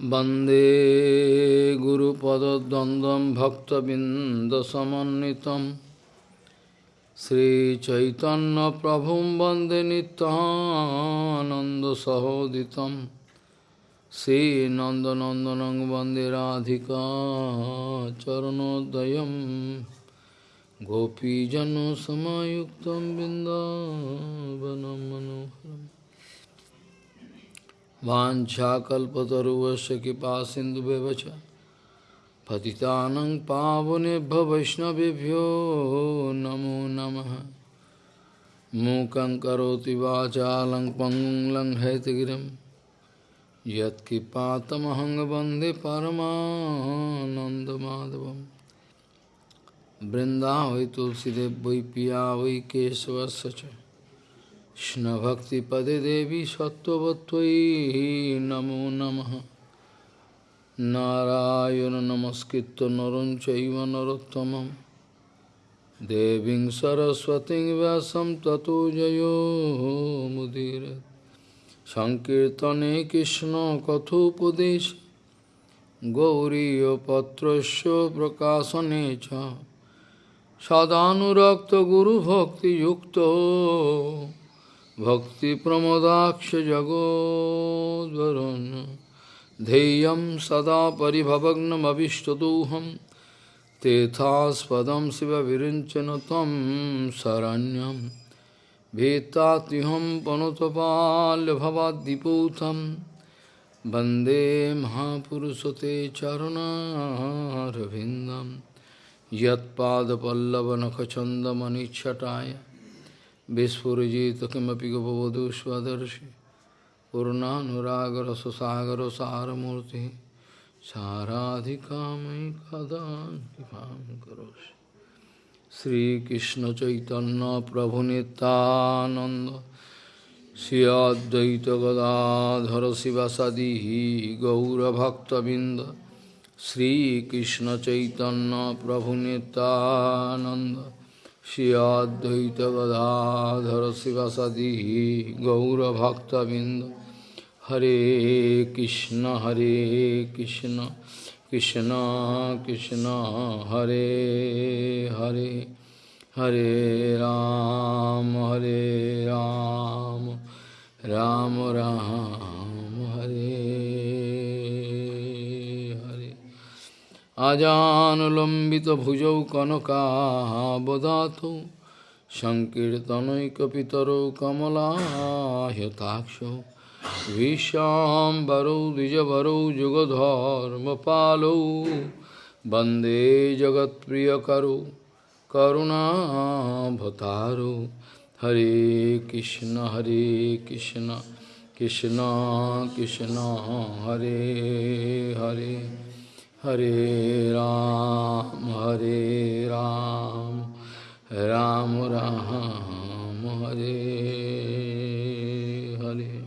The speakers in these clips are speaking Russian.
वन्दे गुरुपदद्वन्द्वं भक्तबिन्दसमन्वितं श्रीचैतन्यप्रभुं वन्दे नित्यानन्दसहोदितं श्रीनन्दनन्दनं वन्दे राधिका चरणोदयं गोपीजनसमायुक्तं बिन्दावनं मनोहरम् वाञ्छाकल्पतरुवस्य कृपा सिन्धुव्यवच पतितानं पावनेभ्य वैष्णवेभ्यो नमो नमः। मूकं करोति वाचालं पङ्गुं लङ्घयतगिरिं यत्कृपातमहं वंदे परमानन्दमाधवं बृन्दावै तुलसीदेव वै पिया वै केशवस्य কৃষ্ণভক্তিপদে দেবী সত্যবত্তয়ী নমো নম। নারায়ণ নমস্কৃত নরম চৈব নরোত্তম দেবীং সরস্বতী ব্যাসম ততো জয়োমুদীর সংকীর্তনে কৃষ্ণ কথোপদেশ। গৌরীপত্রস্য প্রকাশনে চ। সদানুরক্ত গুরুভক্তিযুক্ত। सदानुरक्तगुरुभक्तियुक्तो भक्तिप्रमदाक्षजगोद्वरुन् ध्येयं सदा परिभवग्नमभिष्टदोहं तेथास्पदं शिवविरिञ्चन तं शरण्यं भीतात्युहं पनुतपाल्यभवाद्दिपूतं वन्दे महापुरुषते चरणारविन्दं यत्पादपल्लवनखचन्दमनिच्छटाय Vishpurajita kimapi gopavadu svadarshi Purnanuragar sasagar saramurti Saradhikamai kadan kipam karoshi Sri Krishna Chaitanya Prabhu Nityananda Sri Advaita Gadadhara Sivasadihi Gaura Bhakta Binda Sri Krishna Chaitanya Prabhu Nityananda Advaita Gadadhara Sivasadi Gaura Bhakta Binda Hare Krishna Hare Krishna Krishna Krishna Hare Hare Hare Ram Hare Ram Ram Ram Hare আজানুলম্বিতভুজৌ কনকাবদাতৌ সংকীর্তনৈকপিতরৌ কমলাহ্যতাক্ষৌ ভীষ্মাম্বরৌ দ্বিজবরৌ যুগধর্মপালৌ বন্দে জগৎপ্রিয়করৌ করুণাভতারৌ হরে কৃষ্ণ হরে কৃষ্ণ কৃষ্ণ কৃষ্ণ, হরে হরে। हरे राम हरे राम राम राम, हरे हरे।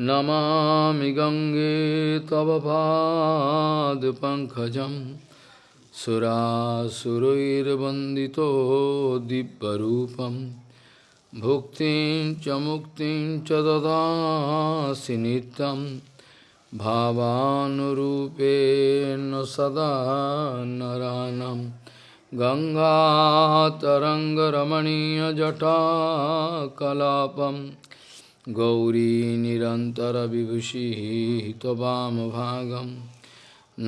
नमामि गङ्गे तव पादपङ्कजं सुरासुरैर्वन्दितो दिव्यरूपं। भुक्तिं च मुक्तिं च ददासि नित्यम्। भावानुरूपेण सदा नरानं गङ्गातरङ्गरमणीयजटाकलापं गौरी निरन्तरविभूषिः त्ववामभागं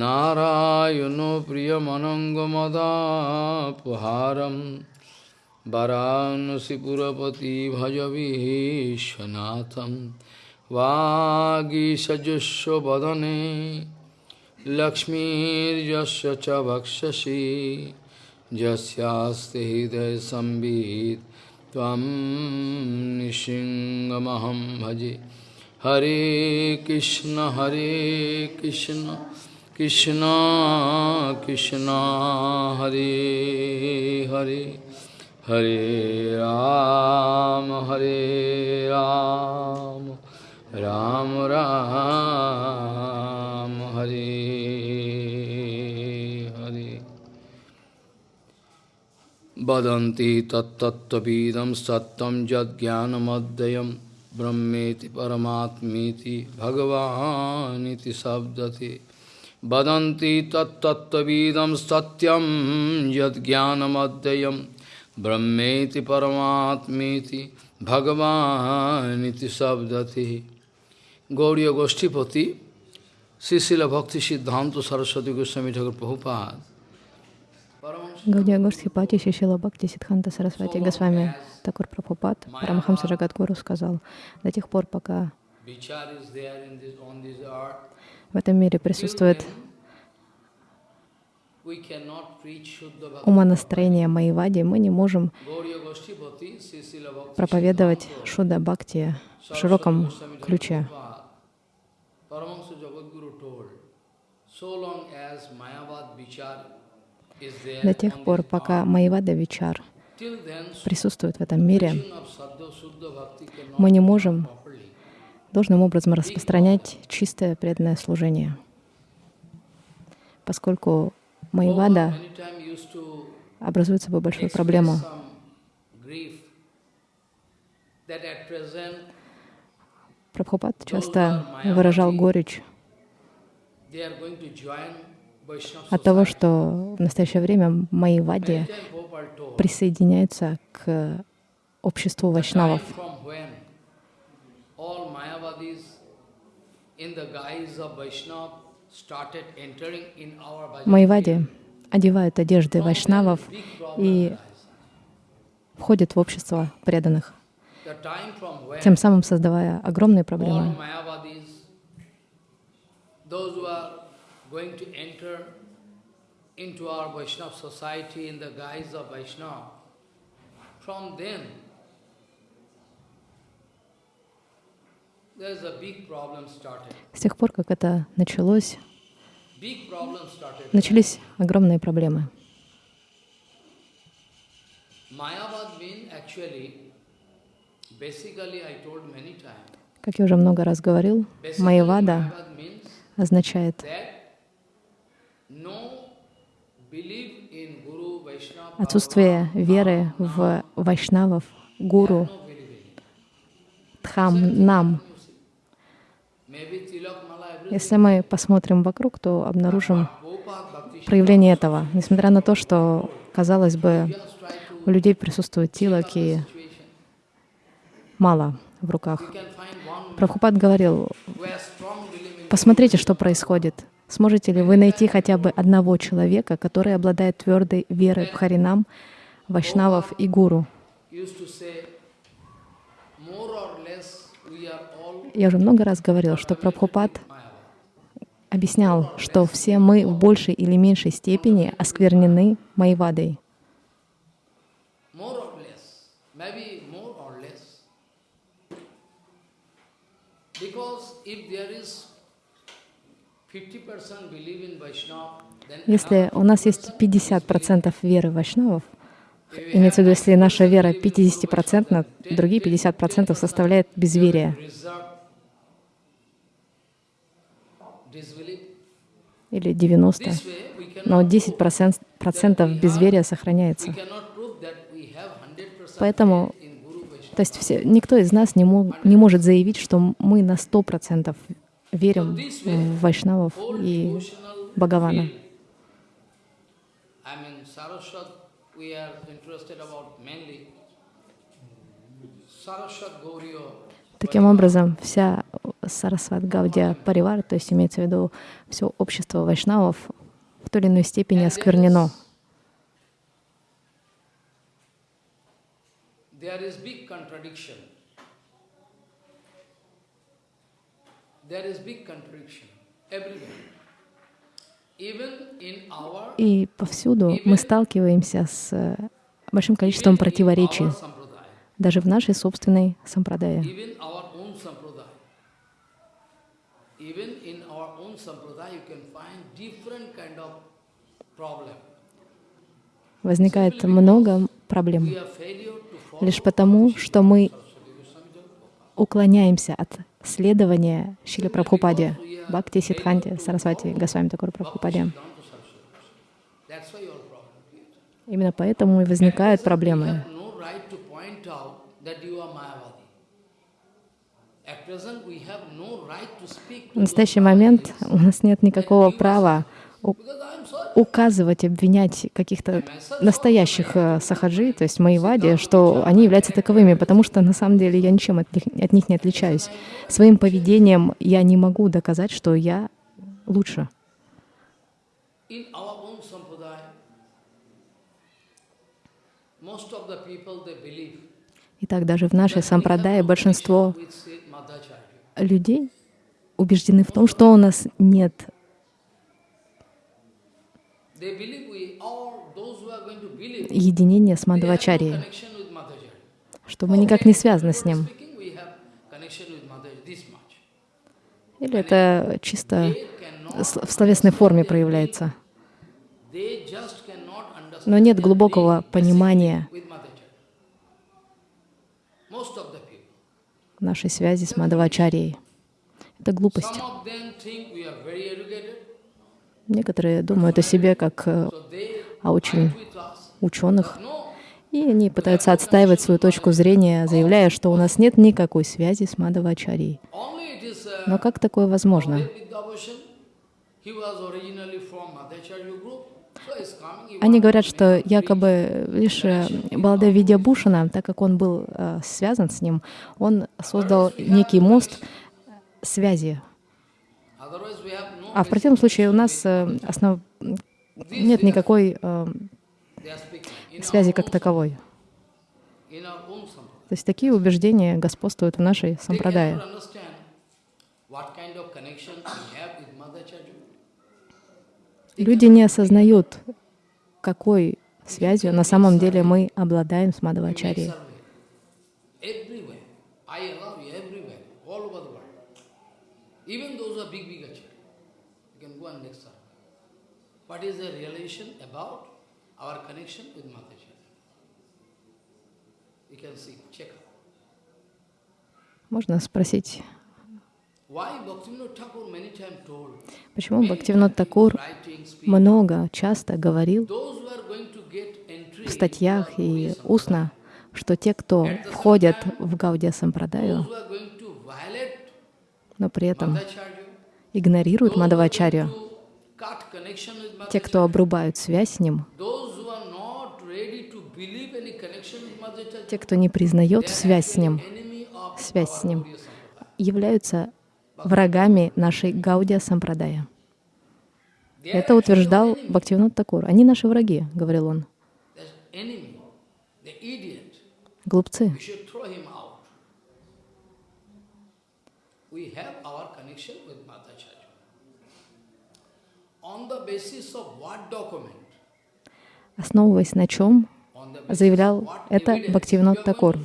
नारायणो प्रियमनङ्गमदापहारं वरानसिपुरपति भजविश्वनाथम् वागीषजुष्वदने लक्ष्मीर्यस्य च वक्षसि, यस्यास्ति हृदयसंवित् त्वं निशिङ्गमहं भजे। हरे कृष्ण हरे कृष्ण कृष्ण कृष्ण, हरे हरे। हरे राम हरे राम। राम राम हरे हरे वदन्ति तत्तत्त्वविदं सत्यं यज्ञानमद्वयं ब्रह्मेति परमात्मीति भगवानिति शब्दति वदन्ति तत्तत्त्वविदं सत्यं यद्ज्ञानमद्वयं ब्रह्मेति परमात्मीति भगवानिति शब्दति Gauriya Goshtipati, Sisila Bhakti Siddhanta Saraswati Goswami Thakur Prabhupada, Гаудия Гоштхипати Шишила Бхакти Сидханта Сарасвати Госвами Такур Прабхупад Парамахамса Джагадгуру сказал, до тех пор, пока в этом мире присутствует умонастроение Майвади, мы не можем проповедовать Шуда Бхакти в широком ключе. До тех пор, пока Майвада Вичар присутствует в этом мире, мы не можем должным образом распространять чистое преданное служение. Поскольку Майвада образует собой большую проблему. Прабхупад часто выражал горечь от того, что в настоящее время Майвади присоединяются к обществу вайшнавов. Майвади одевают одежды вайшнавов и входят в общество преданных, тем самым создавая огромные проблемы. going to enter into our Vaishnava society in the guise of Vaishnava, from then there's a big problem started. С тех пор, как это началось, начались огромные проблемы. Как я уже много раз говорил, Майявада означает отсутствие веры в вайшнавов, гуру, дхам, нам. Если мы посмотрим вокруг, то обнаружим проявление этого. Несмотря на то, что, казалось бы, у людей присутствует тилаки мало в руках. Прабхупад говорил, посмотрите, что происходит. Сможете ли вы найти хотя бы одного человека, который обладает твердой верой в Харинам, Вайшнавов и Гуру? Я уже много раз говорил, что Прабхупад объяснял, что все мы в большей или меньшей степени осквернены Майвадой. Because if there is если у нас есть 50% веры вайшнавов, имеется в виду, если наша вера 50%, другие 50% составляет безверие. Или 90. Но 10% безверия сохраняется. Поэтому, то есть все, никто из нас не, мог, не может заявить, что мы на 100% верим в Вайшнавов и Бхагавана. Таким образом, вся Сарасват Гаудия Паривар, то есть имеется в виду все общество вайшнавов, в той или иной степени осквернено. There is big И повсюду мы сталкиваемся с э, большим количеством противоречий, даже в нашей собственной сампрадае. Возникает много проблем лишь потому, что мы уклоняемся от следования Шили Прабхупаде, Бхакти Сидханте, Сарасвати, Госвами Такур Прабхупаде. Именно поэтому и возникают проблемы. В настоящий момент у нас нет никакого права указывать, обвинять каких-то настоящих э, сахаджи, то есть Майвади, что они являются таковыми, потому что на самом деле я ничем от них, от них не отличаюсь. Своим поведением я не могу доказать, что я лучше. Итак, даже в нашей сампрадае большинство людей убеждены в том, что у нас нет единения с Мадхавачарией, что мы никак не связаны с ним. Или это чисто в словесной форме проявляется. Но нет глубокого понимания нашей связи с Мадхавачарией. Это глупость. Некоторые думают о себе как э, о очень ученых, и они пытаются отстаивать свою точку зрения, заявляя, что у нас нет никакой связи с Мадхавачарией. Но как такое возможно? Они говорят, что якобы лишь э, Баладев Видьябушана, так как он был э, связан с ним, он создал некий мост связи. А в противном случае у нас э, основ... нет никакой э, связи как таковой. То есть такие убеждения господствуют в нашей сампрадае. Люди не осознают, какой связью на самом деле мы обладаем с achievements. Go and lecture. What is the relation about our connection with Mataji? You can see, check out. Можно спросить, почему Бхактивинод Такур много, часто говорил в статьях и устно, что те, кто входят в Гаудия Сампрадаю, но при этом игнорируют Мадавачарью, те, кто обрубают связь с ним, те, кто не признает связь с ним, связь с ним, являются врагами нашей Гаудия Сампрадая. Это утверждал Бхактивинод Такур. Они наши враги, говорил он. Глупцы. Основываясь на чем, заявлял это Бхактивинод Такур.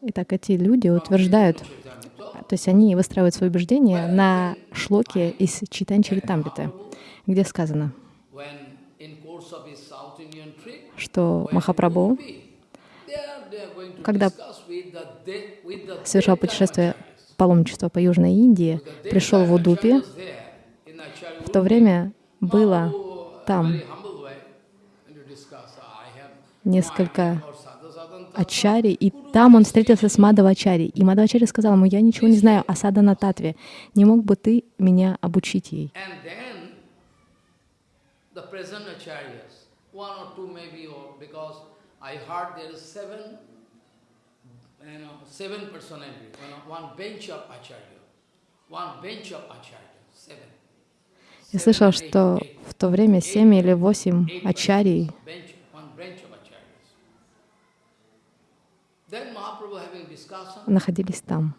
Итак, эти люди утверждают, то есть они выстраивают свои убеждения на шлоке из Читанчаритамриты, где сказано, что Махапрабху когда совершал путешествие паломничество по Южной Индии, пришел в Удупи, в то время было там несколько ачари, и там он встретился с Мадавачари. И Мадавачари сказал ему, я ничего не знаю о садана татве, не мог бы ты меня обучить ей? I heard there is seven, you know, seven personalities, you know, one bench of Acharya, one bench of Acharya, seven. Я слышал, что в то время семь или восемь ачарий находились там.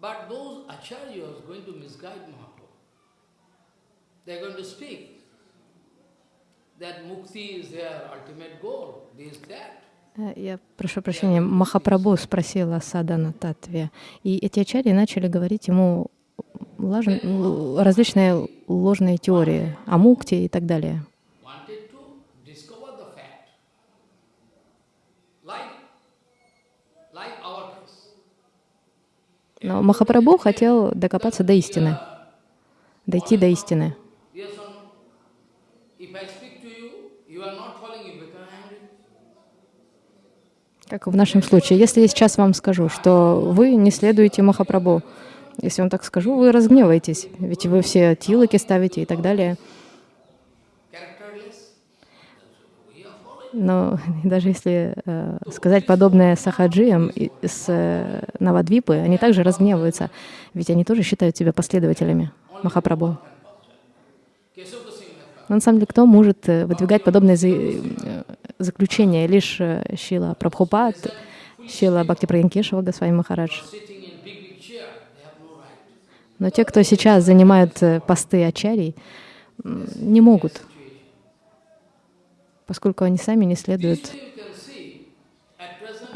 Э, я прошу прощения, Махапрабху спросил о Садана Татве, и эти ачари начали говорить ему лож... различные ложные теории о мукте и так далее. Но Махапрабху хотел докопаться до истины, дойти до истины. Как в нашем случае. Если я сейчас вам скажу, что вы не следуете Махапрабху, если вам так скажу, вы разгневаетесь, ведь вы все тилоки ставите и так далее. Но даже если э, сказать подобное сахаджиям с э, Навадвипы, они также разгневаются, ведь они тоже считают себя последователями Махапрабху. Но на самом деле, кто может э, выдвигать подобные за, э, заключения? Лишь э, Шила Прабхупад, Шила Бхакти Праянкешева Госвами Махарадж. Но те, кто сейчас занимают посты ачарий, не могут поскольку они сами не следуют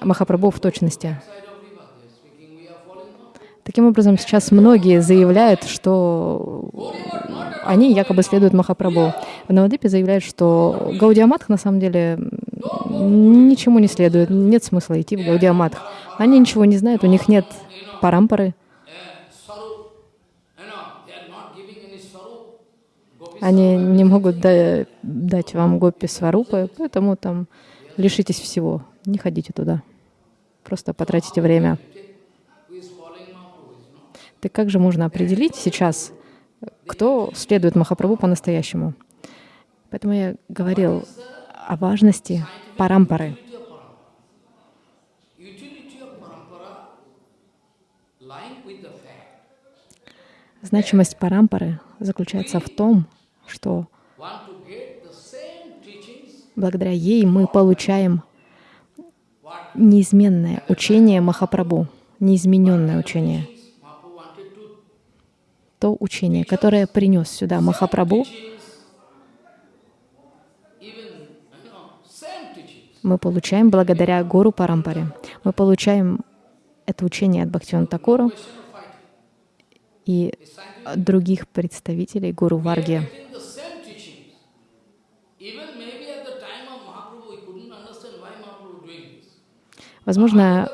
Махапрабху в точности. Таким образом, сейчас многие заявляют, что они якобы следуют Махапрабху. В Навадипе заявляют, что Гаудиаматх на самом деле ничему не следует, нет смысла идти в Гаудиаматх. Они ничего не знают, у них нет парампары. Они не могут да, дать вам гопи сварупы, поэтому там лишитесь всего. Не ходите туда. Просто потратите время. Так как же можно определить сейчас, кто следует Махапрабху по-настоящему? Поэтому я говорил о важности парампары. Значимость парампары заключается в том, что благодаря ей мы получаем неизменное учение Махапрабху, неизмененное учение. То учение, которое принес сюда Махапрабху, мы получаем благодаря Гуру Парампаре. Мы получаем это учение от Бхактиван Такуру и других представителей Гуру Варги. Возможно,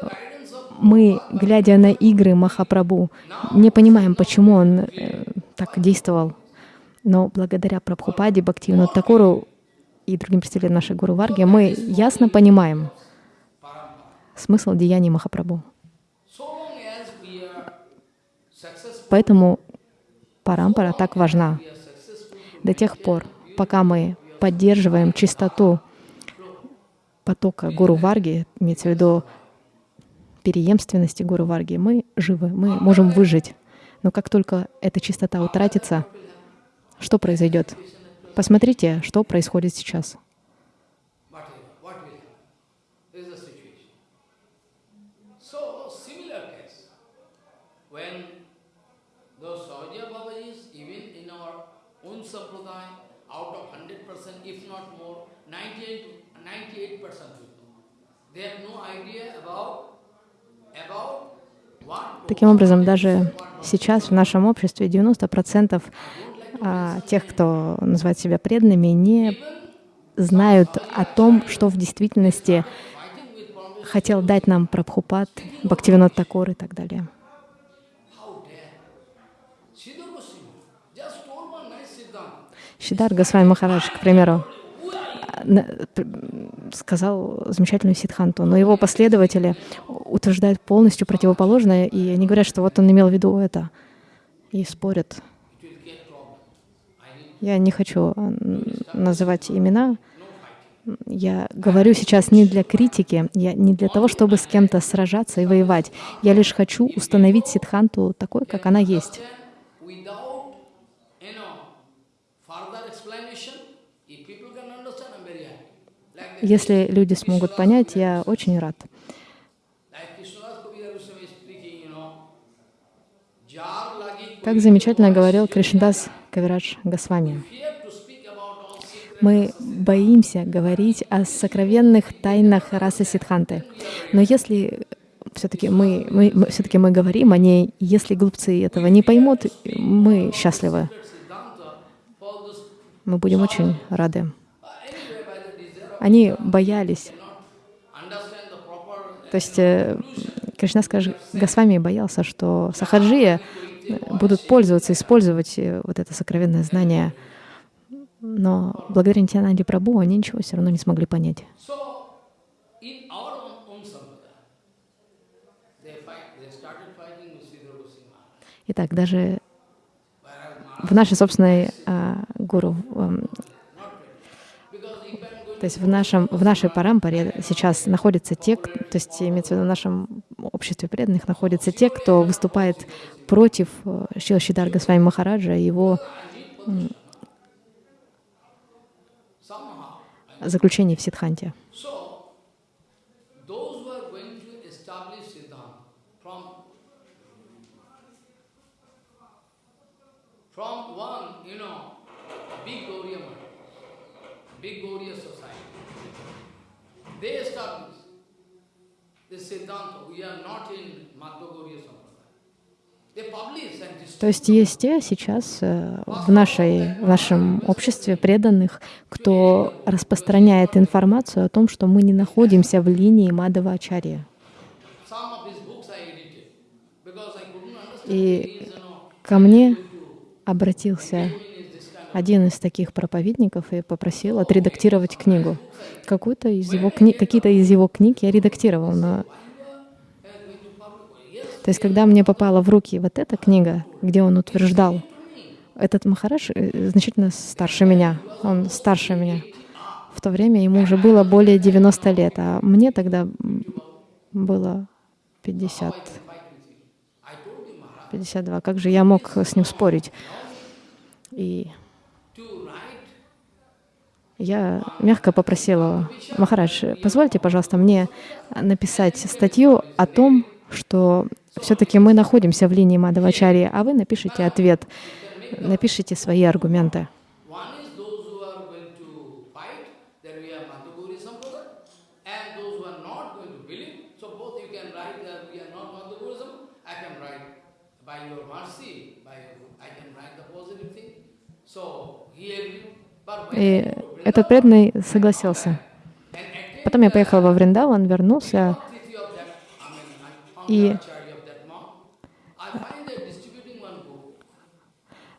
мы, глядя на игры Махапрабху, не понимаем, почему он э, так действовал. Но благодаря Прабхупаде, Бхактивину Такуру и другим представителям нашей Гуру Варги, мы ясно понимаем смысл деяний Махапрабху. Поэтому парампара так важна. До тех пор, пока мы поддерживаем чистоту потока Гуру Варги, имеется в виду переемственности Гуру Варги, мы живы, мы можем выжить. Но как только эта чистота утратится, что произойдет? Посмотрите, что происходит сейчас. Таким образом, даже сейчас в нашем обществе 90% а, тех, кто называет себя преданными, не знают о том, что в действительности хотел дать нам Прабхупад, Бхактивинод Такур и так далее. Шидар Госвами Махарадж, к примеру, сказал замечательную ситханту, но его последователи утверждают полностью противоположное, и они говорят, что вот он имел в виду это, и спорят. Я не хочу называть имена. Я говорю сейчас не для критики, я не для того, чтобы с кем-то сражаться и воевать. Я лишь хочу установить ситханту такой, как она есть. Если люди смогут понять, я очень рад. Как замечательно говорил Кришндас Кавирадж Госвами. Мы боимся говорить о сокровенных тайнах расы Сидханты. Но если все-таки мы, мы, все мы говорим о ней, если глупцы этого не поймут, мы счастливы. Мы будем очень рады. Они боялись. То есть э, Кришна скажет, Госвами боялся, что сахаджия будут пользоваться, использовать э, вот это сокровенное знание. Но благодаря Нитянанде Прабhu они ничего все равно не смогли понять. Итак, даже в нашей собственной а, гуру, эм, то есть в, нашем, в нашей парампаре сейчас находятся те, то есть имеется в виду в нашем обществе преданных находятся те, кто выступает против э, Шила Шидарга с вами Махараджа и его заключений в Сидханте. From one, you know, big Gauriya big Gauriya society, they established this Siddhanta. We are not in Madhva Gauriya То есть есть те сейчас э, в, нашей, в нашем обществе преданных, кто распространяет информацию о том, что мы не находимся в линии Мадава Ачарья. И ко мне обратился один из таких проповедников и попросил отредактировать книгу. Какую-то из его кни... Какие-то из его книг я редактировал, но... То есть, когда мне попала в руки вот эта книга, где он утверждал, этот Махараш э, значительно старше меня, он старше меня. В то время ему уже было более 90 лет, а мне тогда было 50. 52. Как же я мог с ним спорить? И я мягко попросила, Махарадж, позвольте, пожалуйста, мне написать статью о том, что все-таки мы находимся в линии Мадавачари, а вы напишите ответ, напишите свои аргументы. И этот преданный согласился. Потом я поехал во Вриндаван, вернулся, и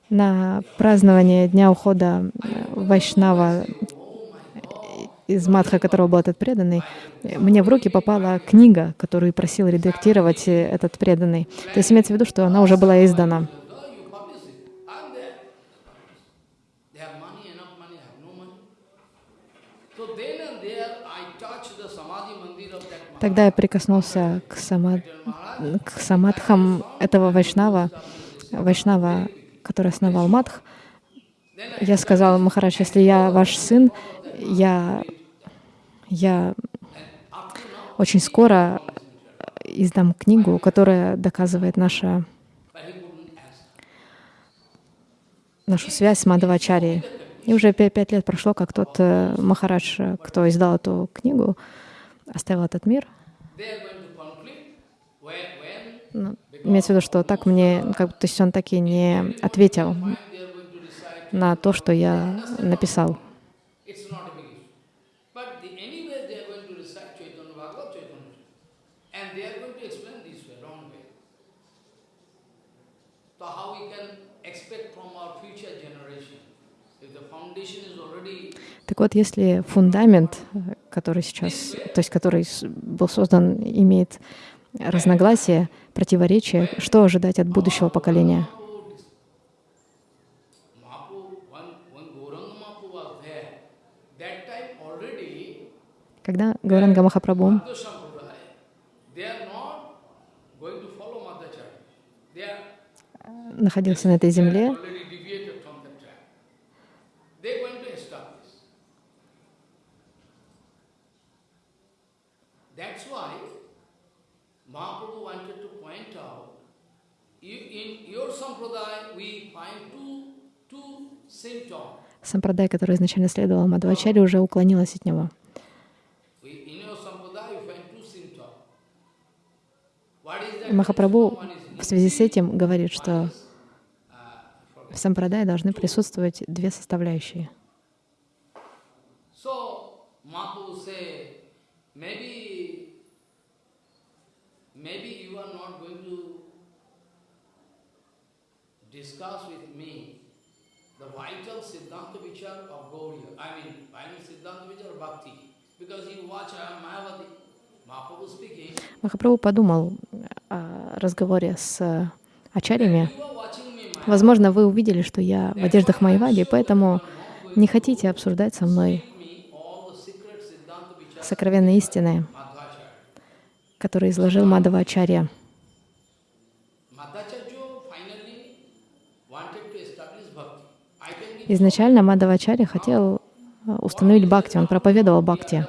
на празднование Дня ухода Вайшнава из Мадха, которого был этот преданный, мне в руки попала книга, которую просил редактировать этот преданный. То есть имеется в виду, что она уже была издана. Тогда я прикоснулся к, сама, к самадхам этого вайшнава, вайшнава, который основал Мадх. Я сказал, Махарадж, если я ваш сын, я, я очень скоро издам книгу, которая доказывает наша, нашу связь с Мадавачарией. И уже пять лет прошло, как тот э, Махарадж, кто издал эту книгу, оставил этот мир. Ну, имеется в виду, что так мне, как, то есть он так и не ответил на то, что я написал. Так вот, если фундамент, который сейчас, то есть который был создан, имеет разногласия, противоречия, что ожидать от будущего поколения? Когда Гауранга Махапрабху находился на этой земле, Сампрадай, который изначально следовал Мадхвачаре, уже уклонилась от него. Махапрабху в связи с этим говорит, что в сампрадае должны присутствовать две составляющие. discuss with vital Siddhanta Vichar of Gauriya. I mean, vital Siddhanta Vichar of Bhakti. Because you watch uh, Mayavati, Mahaprabhu speaking. Махапрабху подумал, разговоре с ачарями, возможно, вы увидели, что я в одеждах Майвади, поэтому не хотите обсуждать со мной сокровенные истины, которые изложил Мадавачарья. Изначально Мадавачарья хотел э, установить бхакти, он проповедовал бхакти.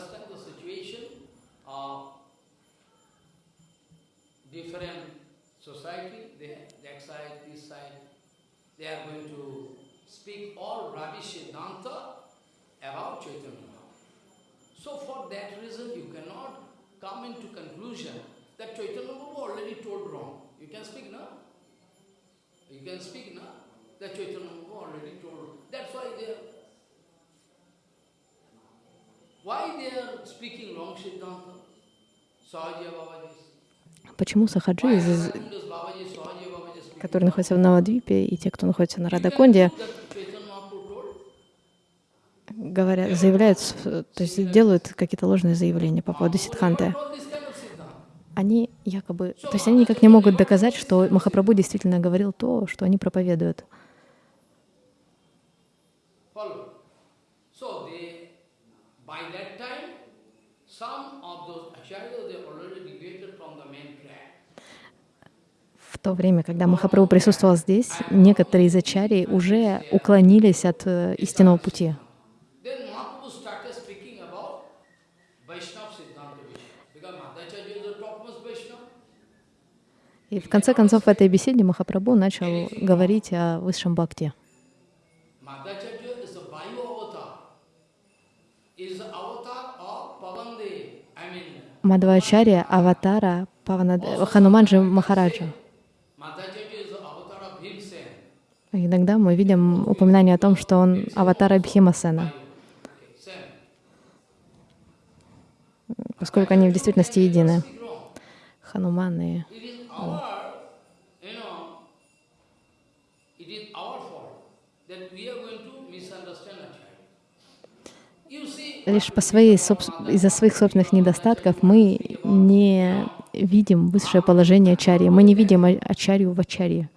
Почему сахаджи, которые находятся в Навадвипе, и те, кто находится на Радаконде, говорят, заявляют, то есть делают какие-то ложные заявления по поводу Сидханты. Они якобы, то есть они никак не могут доказать, что Махапрабху действительно говорил то, что они проповедуют. В то время, когда Махапрабху присутствовал здесь, некоторые из ачарий уже уклонились от э, истинного пути. И в конце концов в этой беседе Махапрабху начал говорить о высшем бхакти. Мадхвачарья — аватара. Хануманджи Махараджа. Иногда мы видим упоминание о том, что он аватар Бхимасена, поскольку они в действительности едины. Хануман и Лишь по своей, из-за своих собственных недостатков мы не видим высшее положение ачарьи, мы не видим ачарью в ачарье.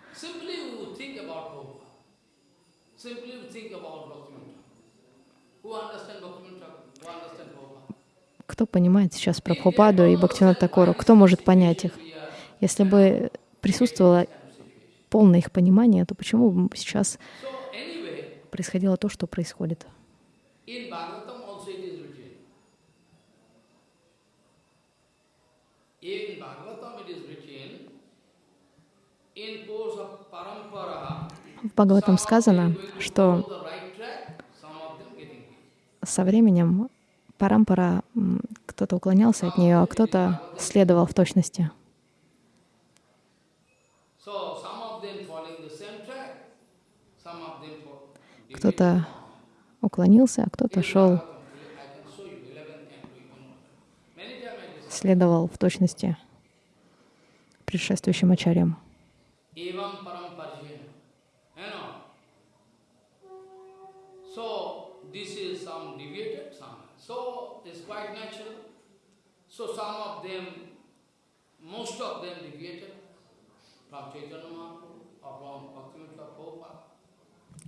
Кто понимает сейчас Прабхупаду и Бхактивинод Такору? Кто может понять их? Если бы присутствовало полное их понимание, то почему сейчас происходило то, что происходит? В Бхагаватам сказано, что со временем парампара, кто-то уклонялся от нее, а кто-то следовал в точности. Кто-то уклонился, а кто-то шел, следовал в точности предшествующим ачарьям.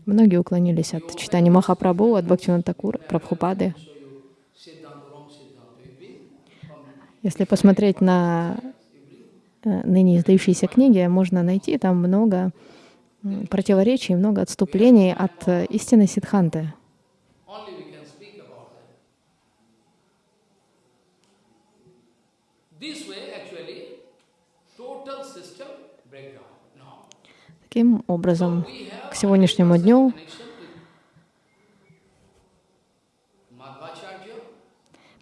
Многие уклонились от читания Махапрабху, от Бхактивинода Такура, Прабхупады. Если посмотреть на э, ныне издающиеся книги, можно найти там много противоречий, много отступлений от э, истины Сидханты. Таким образом, к сегодняшнему дню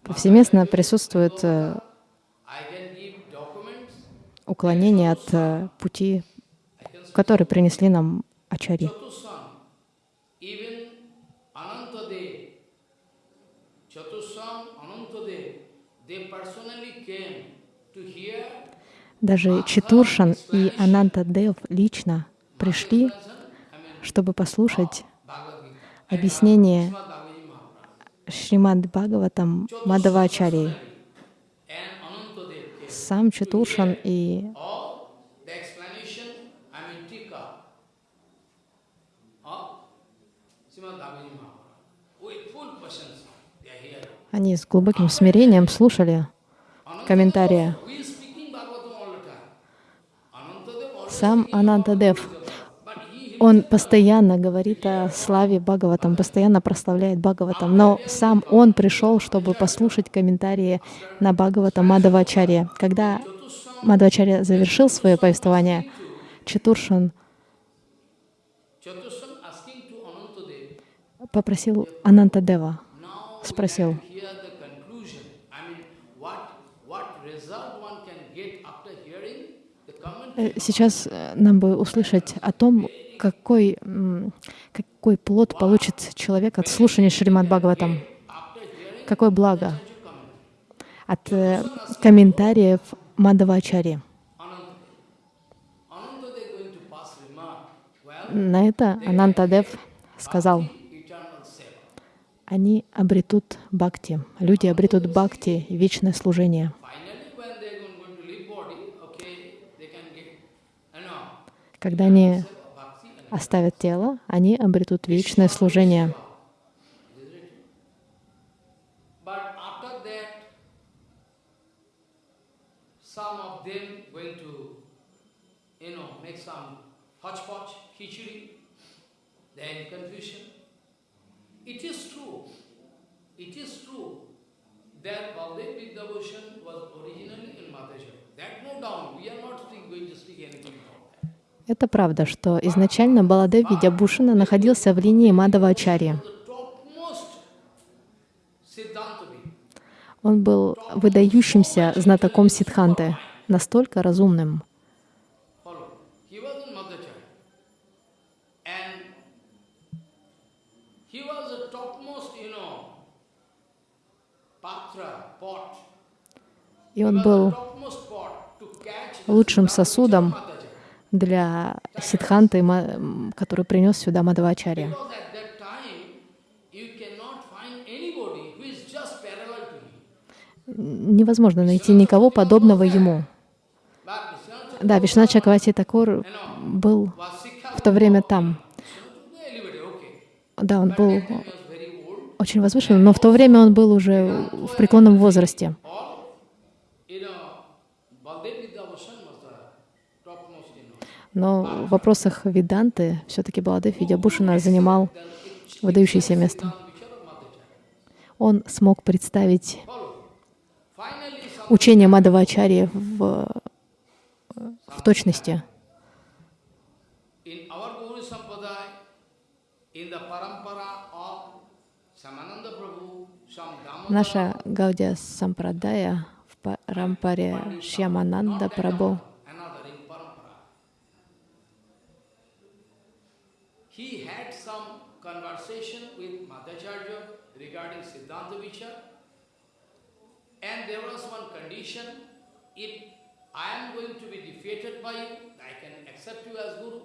повсеместно присутствует э, уклонение от э, пути, который принесли нам ачари. Даже Читуршан и Ананта Дев лично пришли, чтобы послушать объяснение Шримад Бхагаватам Мадавачари сам Чатуршан и они с глубоким смирением слушали комментарии. Сам Анантадев он постоянно говорит о славе Бхагаватам, постоянно прославляет Бхагаватам, но сам он пришел, чтобы послушать комментарии на Бхагаватам Мадавачарья. Когда Мадавачарья завершил свое повествование, Четуршан попросил Анантадева, спросил, Э, сейчас э, нам бы услышать о том, какой, какой плод получит человек от слушания Шримад Бхагаватам. Какое благо от э, комментариев Мадавачари. На это Анантадев сказал, они обретут бхакти, люди обретут бхакти, вечное служение. Когда они оставят тело, они обретут вечное служение. That no doubt. We are not going to speak anything. Это правда, что изначально Баладев Видябушина находился в линии Мадава Ачарьи. Он был выдающимся знатоком Сидханты, настолько разумным. И он был лучшим сосудом для Сидханты, который принес сюда Мадавачарья. Невозможно найти никого подобного ему. Да, Вишна Чакавати Такур был в то время там. Да, он был очень возвышенным, но в то время он был уже в преклонном возрасте. Но в вопросах Веданты все-таки Баладев Видябушина занимал выдающееся место. Он смог представить учение Мадавачари в, в точности. Наша Гаудия Сампрадая в Парампаре Шьямананда Прабhu he had some conversation with Madhacharya regarding Siddhanta Vichar. And there was one condition, if I am going to be defeated by you, I can accept you as Guru.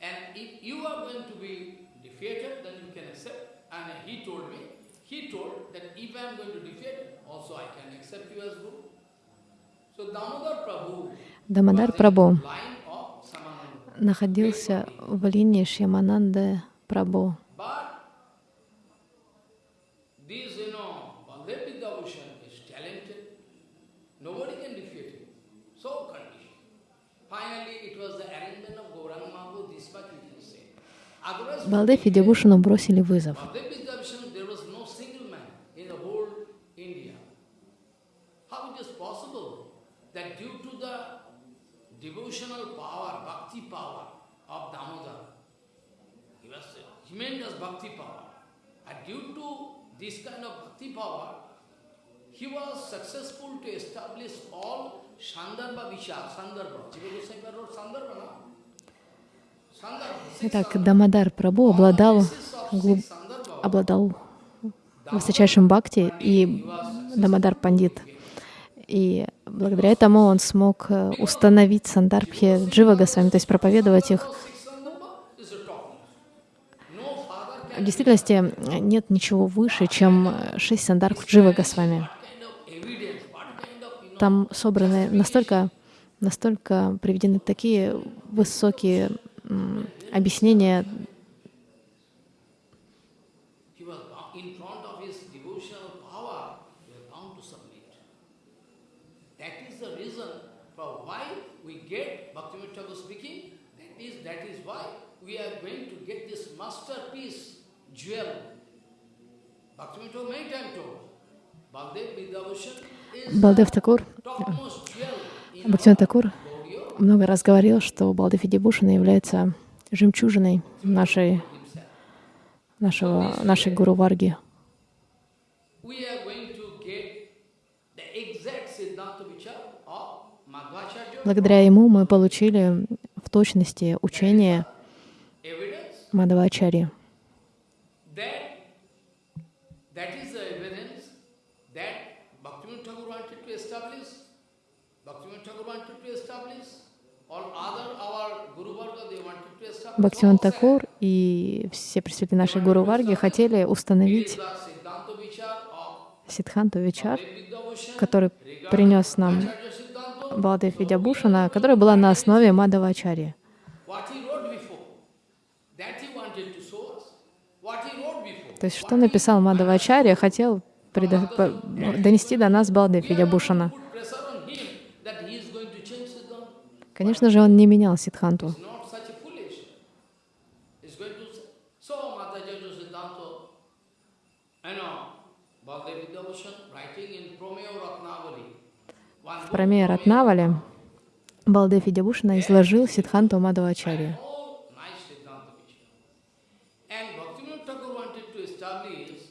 And if you are going to be defeated, then you can accept. And he told me, he told that if I am going to defeat, also I can accept you as Guru. So Damodar Prabhu, Damodar Prabhu находился в линии Шьямананды Прабhu. Балдев и бросили вызов. devotional power, bhakti power of Damodar. He was tremendous bhakti power. And due to this kind of bhakti power, he was successful to establish all Sandarbha Vishar, Sandarbha. Jiva wrote Sandarbha, no? Итак, Дамадар Прабу обладал, глуб... обладал высочайшим бхакти, и Дамадар Пандит и благодаря этому он смог э, установить сандарбхи Джива Госвами, то есть проповедовать их. В действительности нет ничего выше, чем шесть сандарбх Джива Госвами. Там собраны настолько, настолько приведены такие высокие объяснения reason for why we get Bhaktivinoda Thakur speaking. That is, that is why we are going to get this masterpiece, jewel. Bhaktivinoda Thakur many times told. Baldev Vidyabhushan is Балдев Такур, Бхактивinoda Такур много раз говорил, что Балдев Видибушина является жемчужиной нашей, нашего, нашей Гуру Варги. Благодаря ему мы получили в точности учение Мадавачари. that that is the evidence that Bhaktivinoda Thakur wanted to establish. Bhaktivinoda Thakur wanted to establish. All other our Guru Varga they wanted to establish. Бхактиван Такур и все представители нашей Гуру Варги хотели установить "It is the Siddhanta Vichar of Сидханту Вичар, который принес нам Балдев Видябушана, которая была на основе wrote before. То есть, что написал Мадавачарья, хотел донести до нас Балдев Видябушана. Put pressure on him that he is going to change Siddhanta. Конечно же, он не менял Сидханту. В book, Прамея Ратнавале Балдев Видябушана изложил Сидханту establish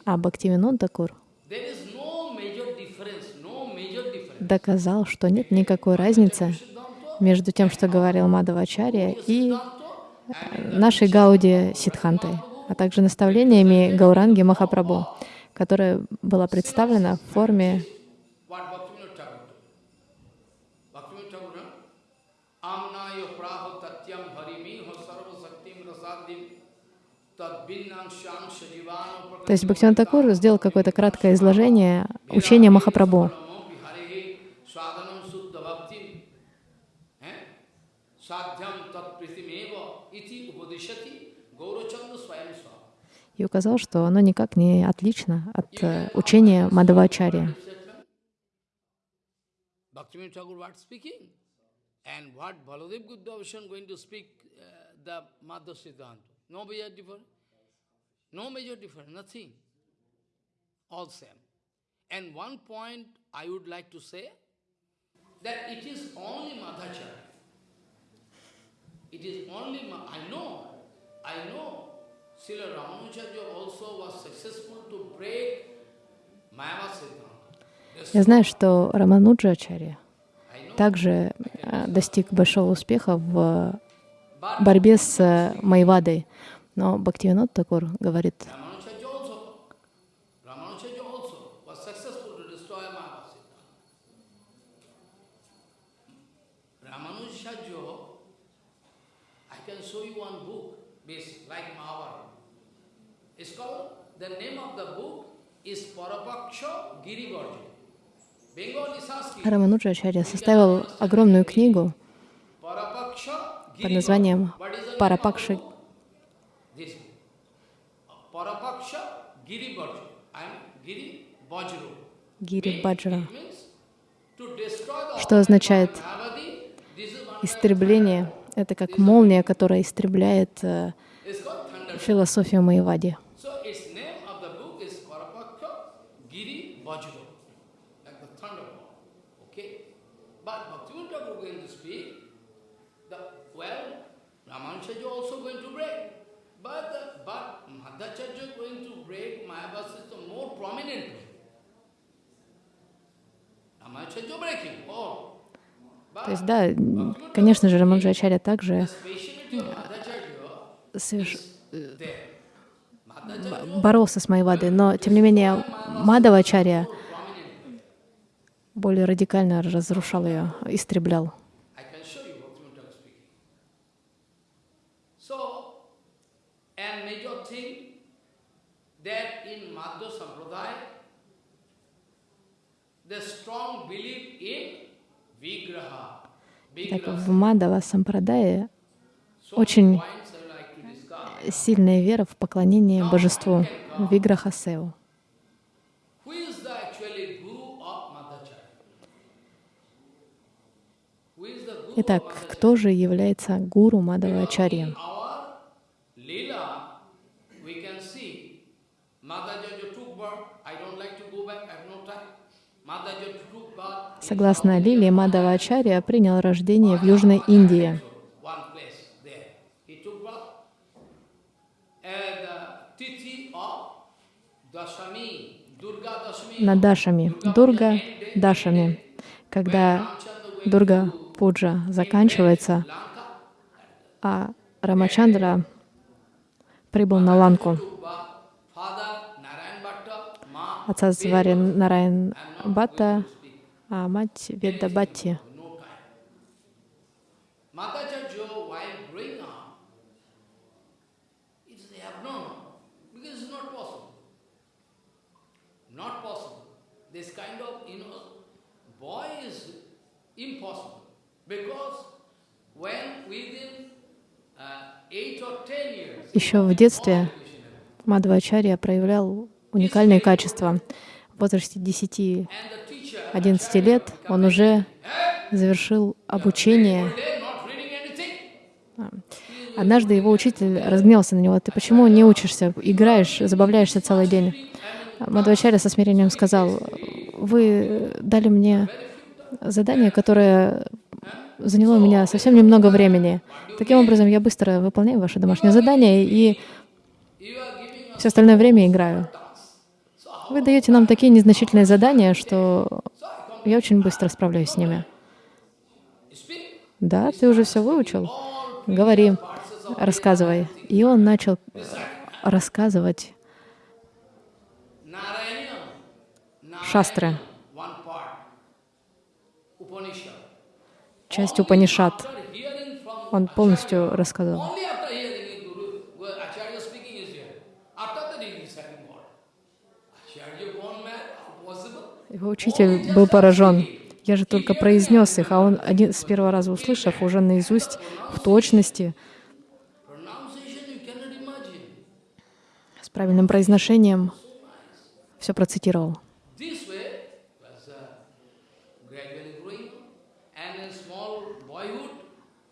А Бхактивинод Такур доказал, что нет никакой разницы между тем, что говорил Мадавачарья, и Siddhanta, нашей Гауди Сидхантой, а также наставлениями Гауранги Махапрабху, которая была представлена в форме То есть Бхактиван Такур сделал какое-то краткое изложение учения Махапрабху. И указал, что оно никак не отлично от э, учения uh, Ma- I know, I know, Я знаю, что Рамануджачарья также э, достиг большого успеха в борьбе с Майвадой. Но Бхактивинод Такур говорит, Ramanujarya also, Ramanujarya also was successful to destroy Mahavasita. Ramanujarya, I can show you one book, based like Mahabharata. It's called, the name of the book is Parapaksha Girivarja. Sanskrit. Рамануджачарья составил огромную книгу под названием Bajra. Гири Баджра, что означает истребление. Это как молния, которая истребляет э, философию Майвади. So its name of the book is Parapaksha Giri Bajra. Like the thunderbolt. Okay? But Bhaktivinoda Thakur going to speak, the, well, Ramanujarya also going to break. But, the, but Madhacharya going to break Mayavasita more prominently. Ramanujarya breaking all. But То есть, да, конечно же, Рамануджачарья также соверш-. Madhacharya боролся с Майвадой, но, тем не менее, Мадавачарья prominently. более радикально разрушал ее, истреблял. I can show you Bhaktivinoda Thakur speaking. So, and major thing that in Madhya Sampradaya, the strong belief in Vigraha. Так в Мадава Сампрадае очень сильная вера в поклонение божеству Виграхасеу. Итак, кто же является гуру Мадавачарья? In our Leela, we can see Madhajaja took birth. I don't like to go back, I have no time. Madhajaja took birth. in Согласно Лиле. Мадавачарья принял рождение в Южной Индии. На Дашами, Дурга Дашами. Когда Дурга Пуджа заканчивается, а Рамачандра прибыл на Ланку. Отца звали Нарайн Бхатта, а мать uh, ten years, Еще в детстве Мадхвачарья проявлял уникальные качества. В возрасте 10-11 and the teacher, лет он уже завершил обучение. Однажды его учитель разгневался на него. «Ты почему не учишься, играешь, забавляешься целый день?» Мадхвачарья со смирением сказал, «Вы дали мне задание, которое заняло у меня совсем немного времени. Таким образом, я быстро выполняю ваше домашнее задание и все остальное время играю. Вы даете нам такие незначительные задания, что я очень быстро справляюсь с ними. Да, ты уже все выучил? Говори, рассказывай. И он начал рассказывать шастры, часть Упанишат. Он полностью рассказал. only after hearing it, Guru, well, Acharya speaking is here. After that he is reciting what? Acharya gone mad? How possible? Его учитель был поражен. Я же только произнес их, а он один с первого раза услышав, уже наизусть, в точности, с правильным произношением, все процитировал. Uh,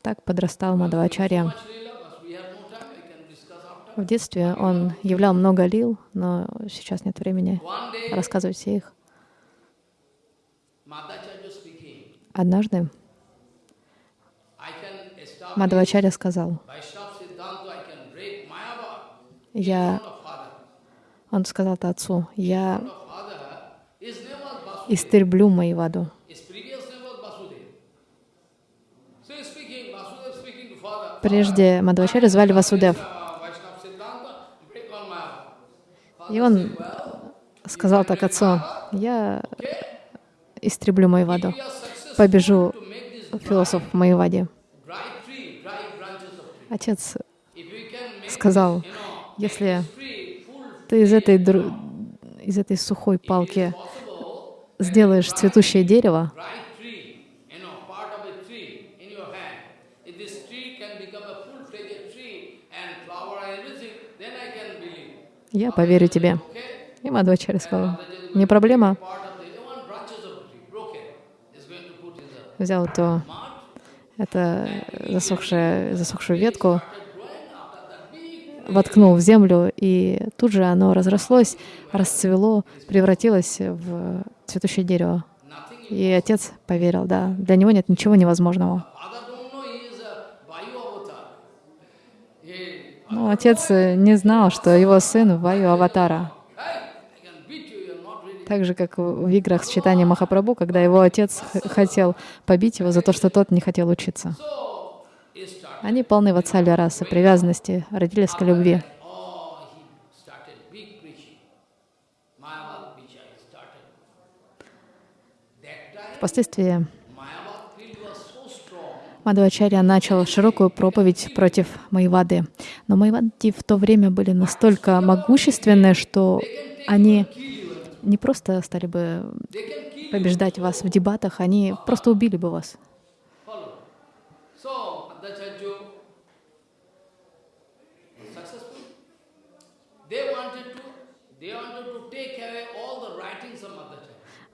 Так подрастал after. В детстве он являл много лил, но сейчас нет времени рассказывать все их. Однажды Мадхавачарья сказал, я, он сказал это отцу, я истреблю Маеваду. Прежде Мадхавачарья звали Васудев. Uh. И он сказал так отцу, я истреблю successful побежу философ в tree. Отец сказал, если ты из этой, дру- из этой сухой палки сделаешь цветущее дерево, я поверю тебе. И Мадхвачарья сказал, не проблема. Part of the one branches of the tree broken is going to put in the Взял то, это засохшая, засохшую ветку, воткнул в землю, и тут же оно разрослось, расцвело, превратилось в цветущее дерево. И отец поверил, да, для него нет ничего невозможного. Но отец э, не знал, что его сын Ваю Аватара. hey, I can beat you, you're not ready. Так же, как в играх с читанием Махапрабху, когда его отец хотел побить его за то, что тот не хотел учиться. Они полны ватсали расы, привязанности, родились к любви. Впоследствии. Мадхвачарья начал широкую проповедь против Майвады. Но Майвади в то время были настолько могущественны, что они не просто стали бы побеждать вас в дебатах, они просто убили бы вас.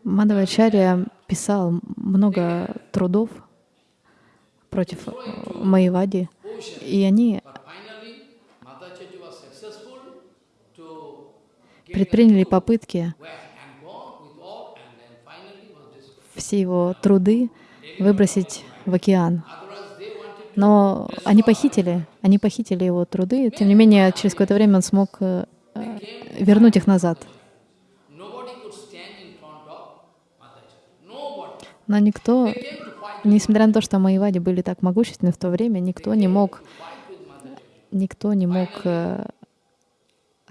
Мадхвачарья писал много трудов, против э, Маевади, и они But finally, Madhacharya was successful to get предприняли попытки where and gone with all, and then finally was destroyed. все его труды выбросить в океан. Но они похитили, они похитили его труды, тем не менее, через какое-то время он смог э, вернуть их назад. Но никто, несмотря на то, что Маевади были так могущественны в то время, никто не мог, никто не мог э,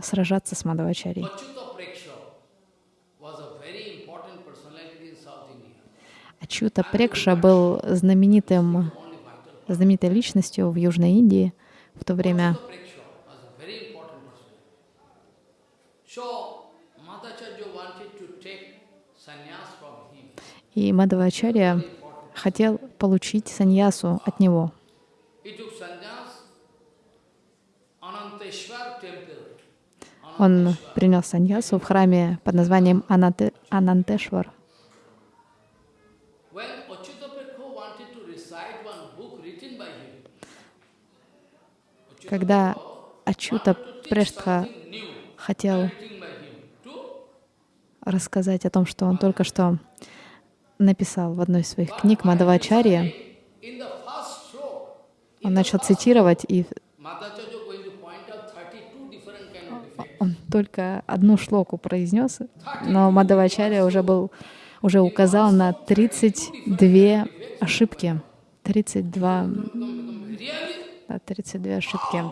сражаться с India. Ачута Прекша был знаменитым, знаменитой личностью в Южной Индии в то время. И Мадавачарья хотел получить саньясу от него. He took sannyas Ananteshwar temple. Он принес саньясу в храме под названием Ананте- Анантешвар. Когда Ачута Прештха хотел рассказать о том, что он только что написал в одной из своих книг Мадавачарья, он начал цитировать, и Madhacharya going to point out 32 different kind of defects. он только одну шлоку произнес, но Мадавачарья уже был уже указал на 32 ошибки. 32, Really? да, 32 ошибки.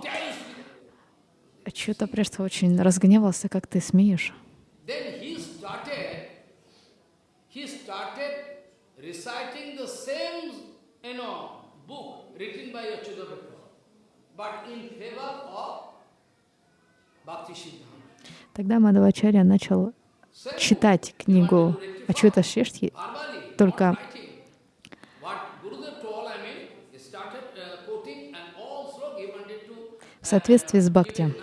Ачута Прештха очень разгневался, как ты смеешь. Тогда Мадавачарья начал читать книгу Ачута Шештхи, Только- uh, в соответствии с Бхакти.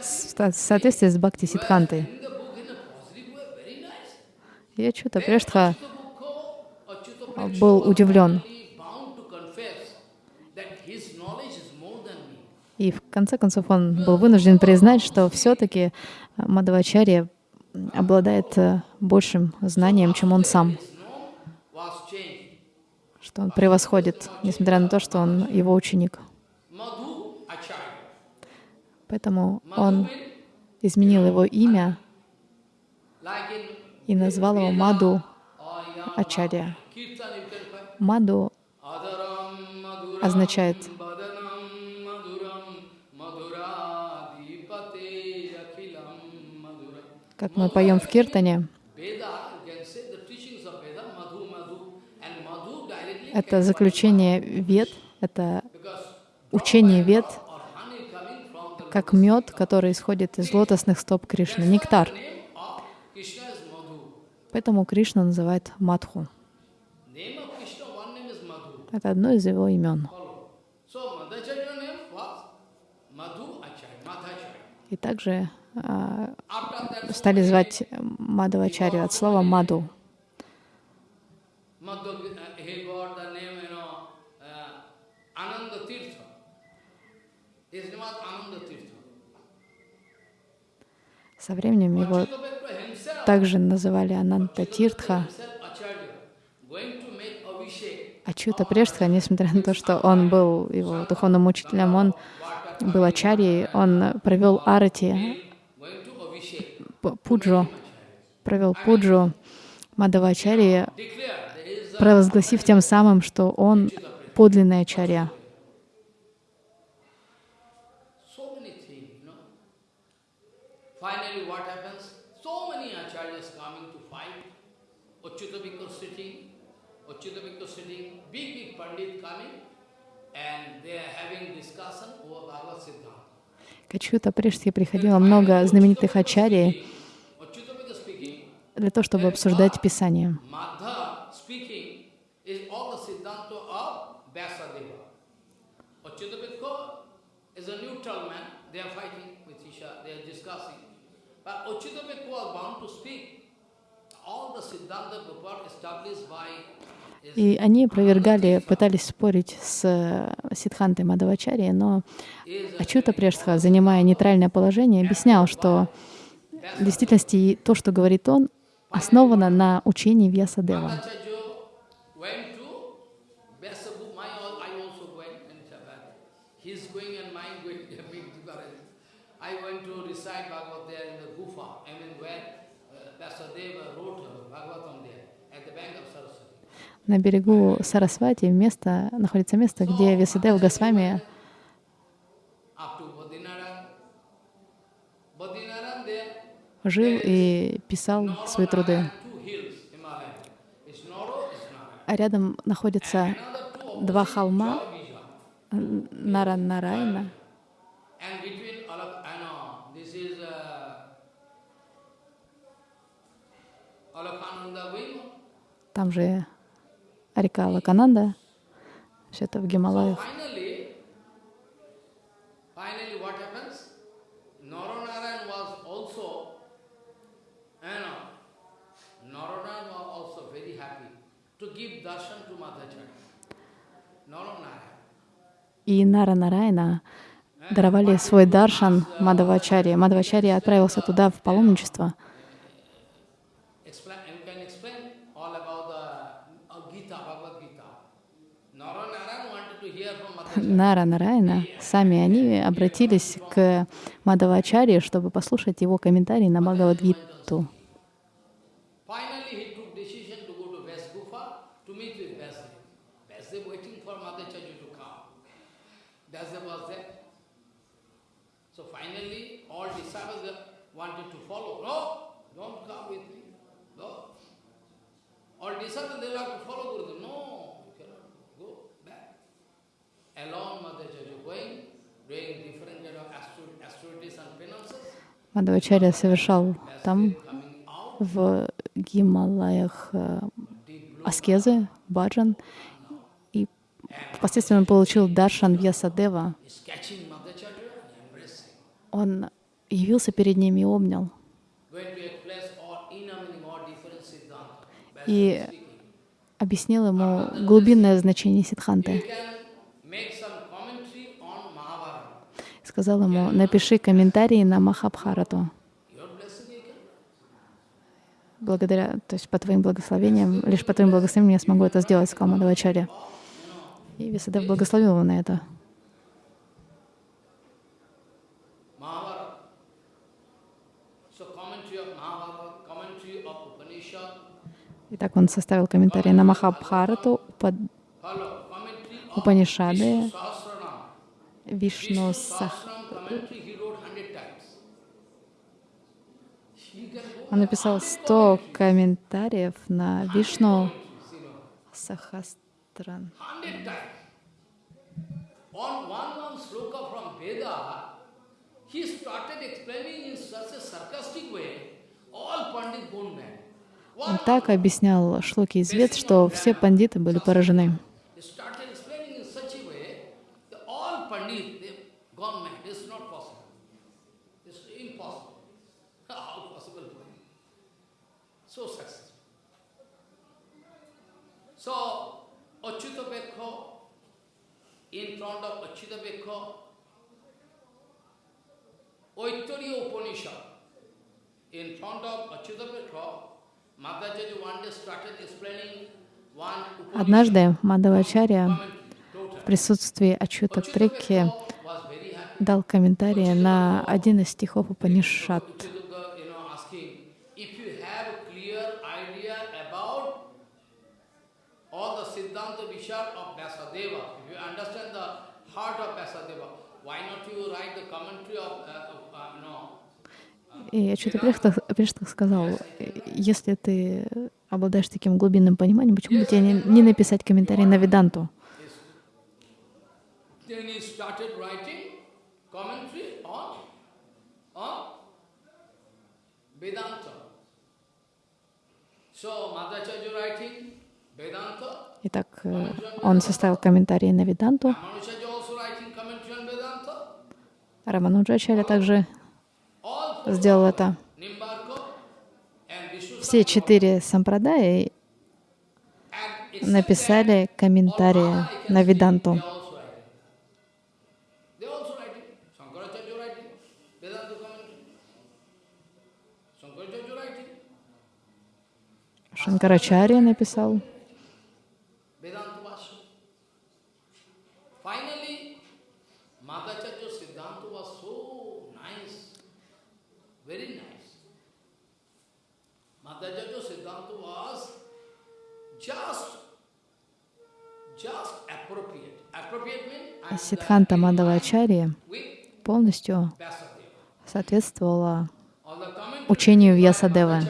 В со- в соответствии с Бхакти Сидхантой. Ачута Прештха был удивлен. И в конце концов он был вынужден признать, что все-таки Мадавачарья обладает э, большим знанием, чем он сам, что он превосходит, несмотря на то, что он его ученик. Поэтому он изменил его имя и назвал его Маду Ачарья. Маду означает как мы поем в Киртане, это заключение вет, это учение the как мед, который исходит из лотосных стоп Кришны, нектар. Поэтому Кришна называет Мадху. Это одно из его имен. И также а, стали звать Мадавачарью от слова Маду. Со временем его также называли Ананта Тиртха. Ачута Прештха, несмотря на то, что он был его духовным учителем, он был ачарьей, он провел арати, Going to Abhishek. п- пуджу, провел пуджу Мадавачарьи, a провозгласив тем самым, что он подлинный ачарья. so many things, you know. Finally, what happens? So many acharyas coming to fight. Achyuta Bhikkhu sitting, Achyuta Bhikkhu sitting, big, big pandit coming, and they are having discussion over Bhagavad Siddhanta. К Ачута Прештхе приходило много знаменитых ачарий для того, чтобы обсуждать Писание. И они опровергали, пытались спорить с э, Сидхантой Мадавачари, но Ачута Прешха, занимая нейтральное положение, объяснял, что в действительности то, что говорит он, основано на учении Вьясадева. I went to recite Bhagavad there in the Gufa, I mean where uh, wrote uh, Bhagavatam there, at the bank of Saraswati. На берегу Сарасвати место, находится место, где Вьясадев Госвами Up to Badrinaran. Badrinaran there, жил и писал свои труды. А рядом находятся два холма uh, Alakhananda Vima. там же река Лакананда, все это в Гималаях. finally, finally what happens? Naranarayan was also, you know, Naranaran was also very happy to give darshan to Madhacharya. Naranarayan. И Нара Нарайна даровали свой даршан Мадавачари. Мадавачари отправился туда в паломничество. Uh. Нара Нарайна, сами они обратились к Мадавачари, чтобы послушать его комментарий на Бхагавадгиту. Finally, he took decision to go to Vyas Gufa to meet with Vyasdev. Vyasdev waiting for Madhacharya to come. Vyasdev was there. So finally, all disciples wanted to follow. No, don't come with me. No. All disciples, they have to follow Gurudev. No, you cannot go back. Alone Madhacharya going, doing different kind of austere- austerities and penances. Мадавачарья совершал там, в Гималаях, э, аскезы, баджан, и впоследствии он получил даршан Вьясадева. Он явился перед ним и обнял. И объяснил ему глубинное значение Сидханты. can make some commentary on Mahabharata. Сказал ему, напиши комментарии на Махабхарату. Благодаря, то есть по твоим благословениям, лишь по твоим благословениям я смогу это сделать, сказал Мадавачарья. И Висадев благословил его на это. Итак, он составил комментарий на Махабхарату, Упанишады. Вишну Vishnu Сах. Sahasranam commentary he wrote hundred times. He can go Он написал 100 комментариев на Вишну Сахастран. he started explaining in such a sarcastic way, all Pandit gone mad. Он так объяснял шлоки из Вед, что все пандиты были поражены. He started explaining in such a way that all Pandit, they've gone mad. It's not possible. It's impossible. How possible for him? So successful. So, Achyuta Bekho, in front of Oittariya Upanishad, in front of Achyuta Bekho, Madhacharya one day started explaining. Однажды Мадавачарья в присутствии Ачута happy. дал комментарий на один из стихов Упанишат. Uchitaka, you know, asking, if you have a clear idea about all the Siddhanta Vishar of Vyasadeva, if you understand the heart of Vyasadeva, why not you write the commentary of, uh, of uh, no, И Ачута Приштах сказал, если ты обладаешь таким глубинным пониманием, почему бы тебе не, не написать комментарий на Веданту? Итак, э, он составил комментарий на Веданту. Рамануджачаря также сделал это. Все четыре сампрадаи написали комментарии на Веданту. They also writing. They also writing. Shankaracharya writing. Vedanta commentary. Shankaracharya writing. Шанкарачарья написал. Vedanta Bhashya. Finally, Madhacharya Siddhanta was so nice, very nice. Madhacharya Siddhanta was just, just appropriate. Appropriate means I'm Сиддханта Мадавачарья with полностью Vyasadeva. соответствовала All the commentary учению by Вьясадевы. Madhacharya is just in line with Vyasadeva. What is the... So what do you mean by Vyasadeva?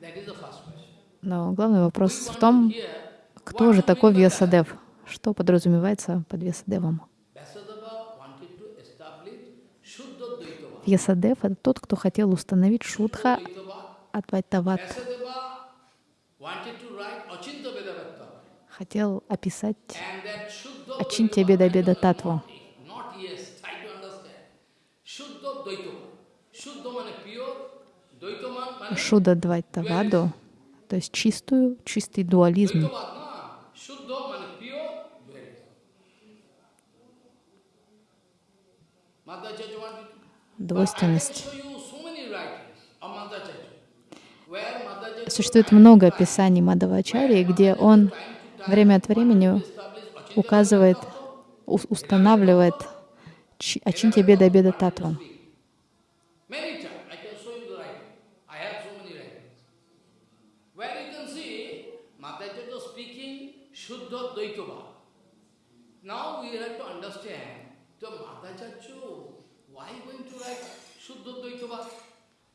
That is the first question. Но главный вопрос в том, кто же такой Вьясадев? Что подразумевается под Вьясадевом? Вьясадев — это тот, кто хотел установить шутха. Адвайтават, хотел описать means pure, Dvaitava means Шуда Двайтаваду, то есть чистую, чистый дуализм. Dvaitavad, na. Shuddha means pure, dualism. Madhacharya wanted to But I can Двойственность. show you so many writings of Madhacharya, where Madhacharya Существует много описаний Мадавачарьи, где он время от времени указывает, ус- устанавливает чи- Ачинтя Беда Беда Dvaitava?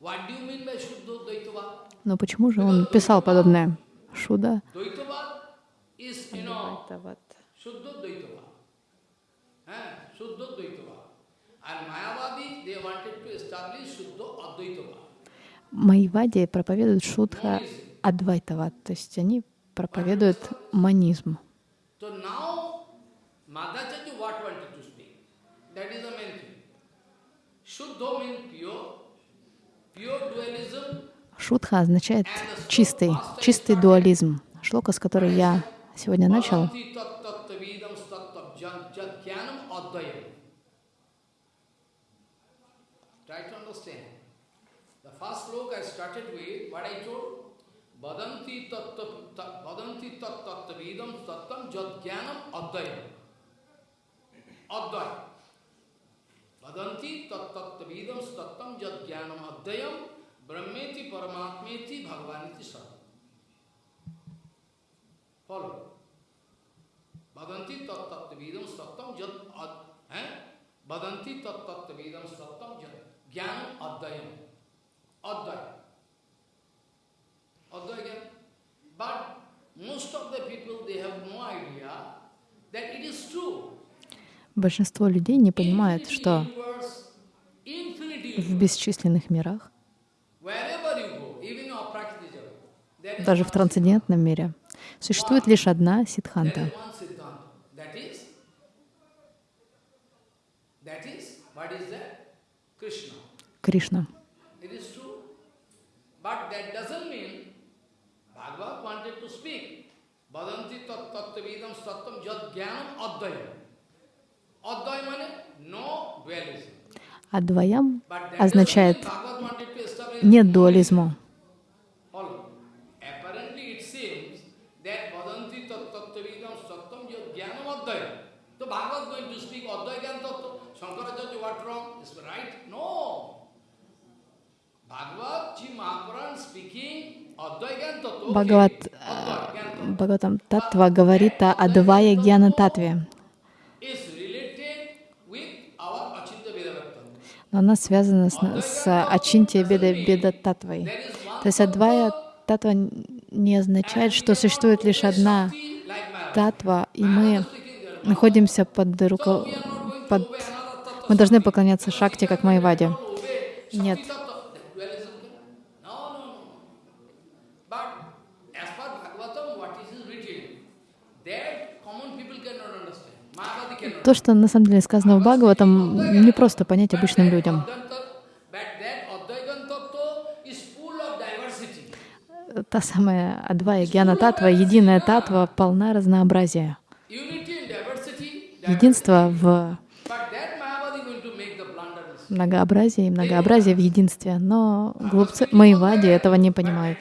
What do you mean by Shuddha Dvaitava? Но почему же он писал подобное? Шуда. Eh? Advaitava. Майвади проповедуют Шудха Адвайтават, то есть они проповедуют манизм. Shuddha means pure, pure dualism, Шудха означает чистый, чистый дуализм. Шлока, с которой я сегодня начал, Bhavanti tat tattvavidam tattab jat jat jnanam advayam. Try to understand. The first sloka I started with, what I told, Badanti tatta tat- badanti tat tattvavidam tattam jat jnanam advayam. Advayam. Badanti tat tattvavidam tattam jat jnanam advayam brahmeti paramatmeti bhagavaniti satam. Follow. Badanti tat tattvavidam sattam jat ad, eh? Badanti tat tattvavidam sattam jat jnanam advayam. Advayam. Advayam. But most of the people, they have no idea that it is true. большинство людей не понимает, Infinity что в бесчисленных мирах, sattam jad jnanam advayam. Advayam means no dualism. Адваям But that означает нет дуализма. Follow. Apparently it seems that Vadanti tat tattvavidam sattam jad jnanam advayam. So Bhagavad going to speak advaya jnana tattva. Shankaracharya, what wrong? Is right? No. Bhagavad Ji Mahapuran speaking advaya jnana tattva. Бхагават, tattva Бхагаватам Татва говорит о Адвая Гьяна Татве, но она связана с, с Ачинтия Беда Беда Татвой. То есть Адвая Татва не означает, что существует лишь одна татва, и мы находимся под руко... под... Мы должны поклоняться Шакти, как Майваде. Нет. Shakti tattva. Dualism. No, no, no. But as per Bhagavatam, what is written, that common people cannot understand. Mayavadi cannot то, что на самом деле сказано в Бхагаватам, не просто понять обычным людям. Та самая Адвая Гьяна Татва, единая Татва, полна разнообразия. Единство в многообразии многообразие в единстве. Но глупцы Майвади этого не понимают.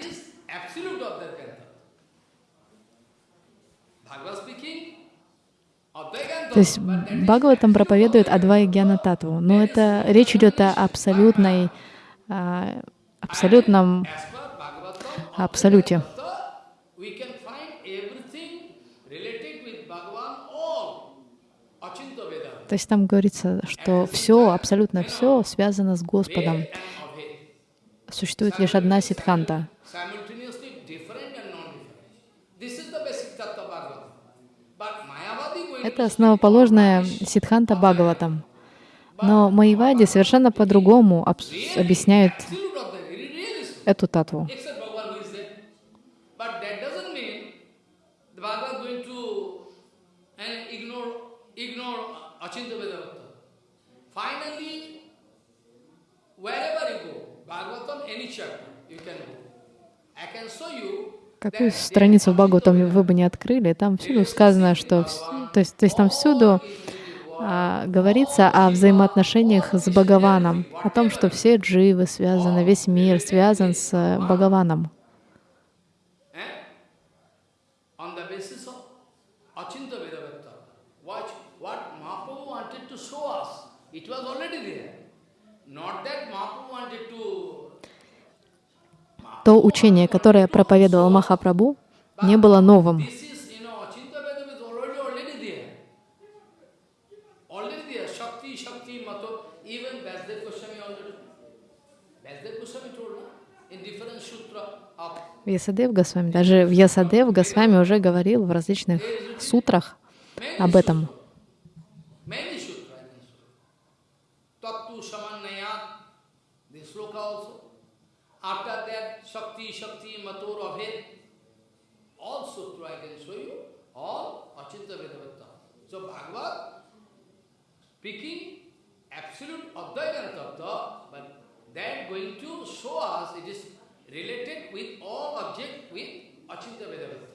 То есть Бхагаватам проповедует Адвай Гьяна Татву, но это речь идет о абсолютной, а, абсолютном абсолюте. То есть там говорится, что все, абсолютно все связано с Господом. Существует лишь одна ситханта. Это основоположная ситханта Бхагаватам. Но Майвади совершенно по-другому объясняют эту татву. Какую страницу в Бхагаватам вы бы не открыли, там всюду сказано, что... То есть, то есть там всюду а, говорится о взаимоотношениях с Бхагаваном, о том, что все дживы связаны, весь мир связан с Бхагаваном. То учение, которое проповедовал Махапрабху, не было новым. Вьясадев Госвами, даже Вьясадев Госвами уже говорил в различных сутрах об этом. Speaking absolute Advaita Tattva, but that going to show us it is related with all object with Achinta Vedavata.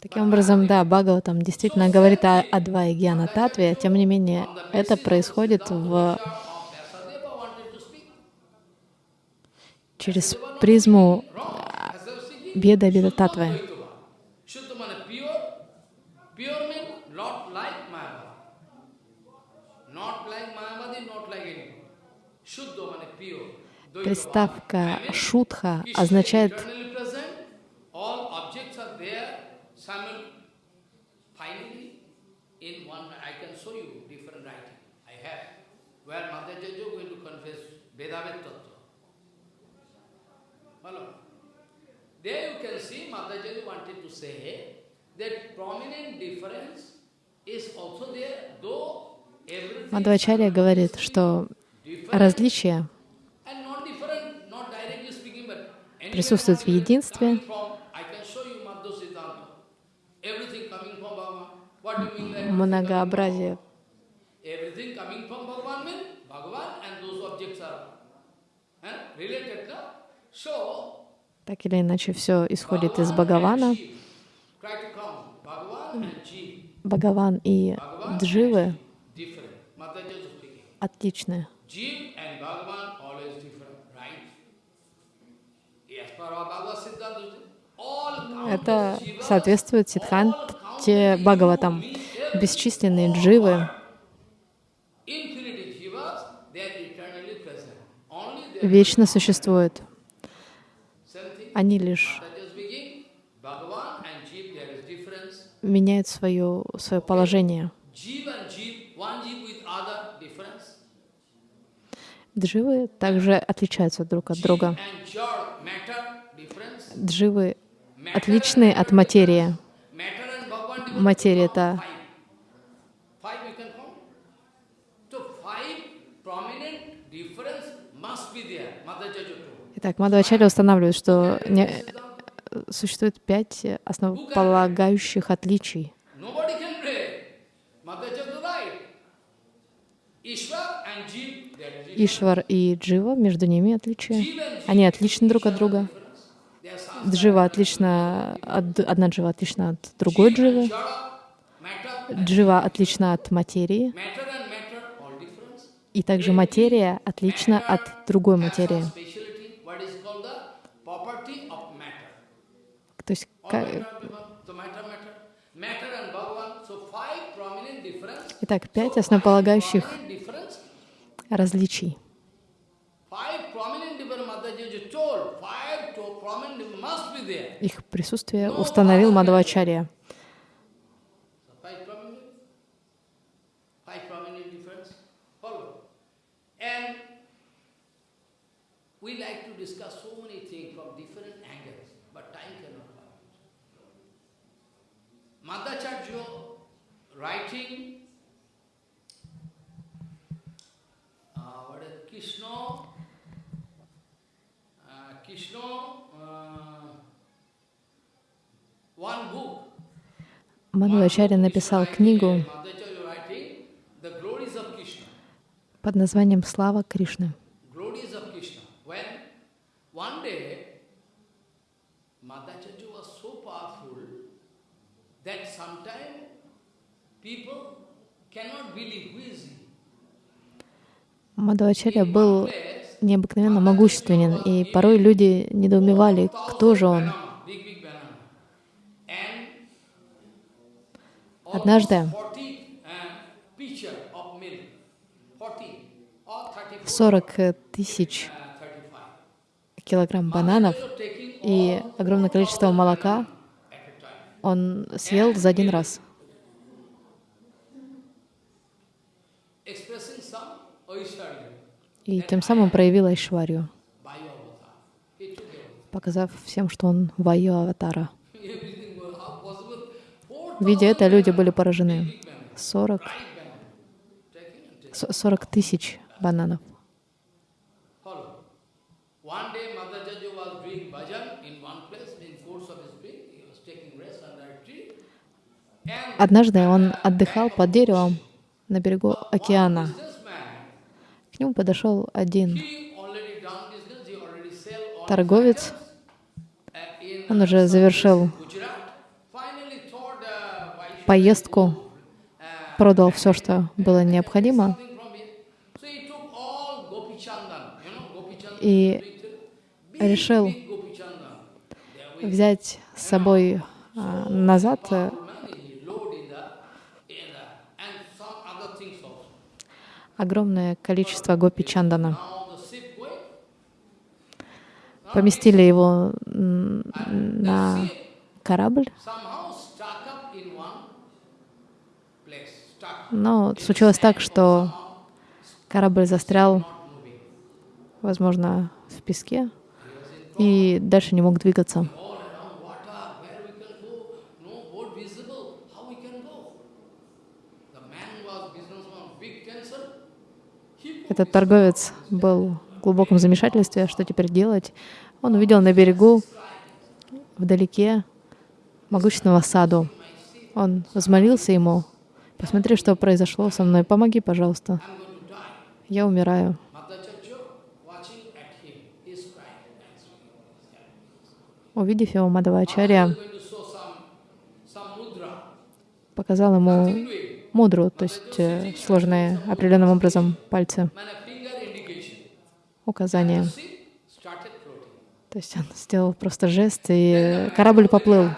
Таким образом, да, Бхагаватам действительно говорит о Адвае Гьяна Татве, тем не менее, это происходит в... через призму Беда Беда Татвы. Приставка «шутха» означает There you can see Mataji wanted to say that prominent difference is also there, though Мадхвачарья говорит, что различия присутствуют в единстве. Многообразие. Так или иначе, все исходит из Бхагавана. Бхагаван и Дживы отличны. Это соответствует Сидханте Бхагаватам. Бесчисленные дживы вечно существуют. Они лишь меняют свое, свое положение. Дживы также отличаются друг от друга. Дживы отличны от материи. Материя — это Итак, Мадхвачарья устанавливает, что не, существует пять основополагающих отличий. Ишвар и Джива, между ними отличия. Они отличны друг от друга. Джива отлична от, одна джива отлична от другой дживы. Джива отлична от материи. И также материя отлична от другой материи. Has some speciality, what is called Их присутствие установил Мадхавачарья. Uh, uh, Krishna, uh, Мадхавачарья написал книгу под названием «Слава Кришны». Мадхавачарья был необыкновенно могущественен, и порой люди недоумевали, кто же он. banana, big big banana. And Однажды almost 40 uh, pitcher of milk. 40 or 34, 40 тысяч 35. килограмм бананов и огромное количество молока он съел за один раз. И тем самым проявил it. показав всем, что он вайо аватара. Everything was how possible. Four Видя это, люди были поражены. big banana, 40, right banana. Taking and taking. с- 40 тысяч бананов. Однажды он отдыхал под деревом на берегу океана. К нему подошел один торговец. uh, Он уже завершил Gujarat. Finally thought uh, why should поездку, продал все, что было необходимо, и решил взять с собой а, назад э, огромное количество гопи чандана. Поместили его на корабль, somehow stuck up in one place, stuck, но случилось так, что корабль застрял, возможно, в песке и дальше не мог двигаться. Этот торговец был в глубоком замешательстве, что теперь делать. Он увидел на берегу, вдалеке, могущественного саду. Он взмолился ему, посмотри, что произошло со мной, помоги, пожалуйста. Я умираю. Увидев его, Мадавачарья some mudra. показал ему мудру, то есть э, сложные определенным образом пальцы, указания. То есть он сделал просто жест, и корабль поплыл.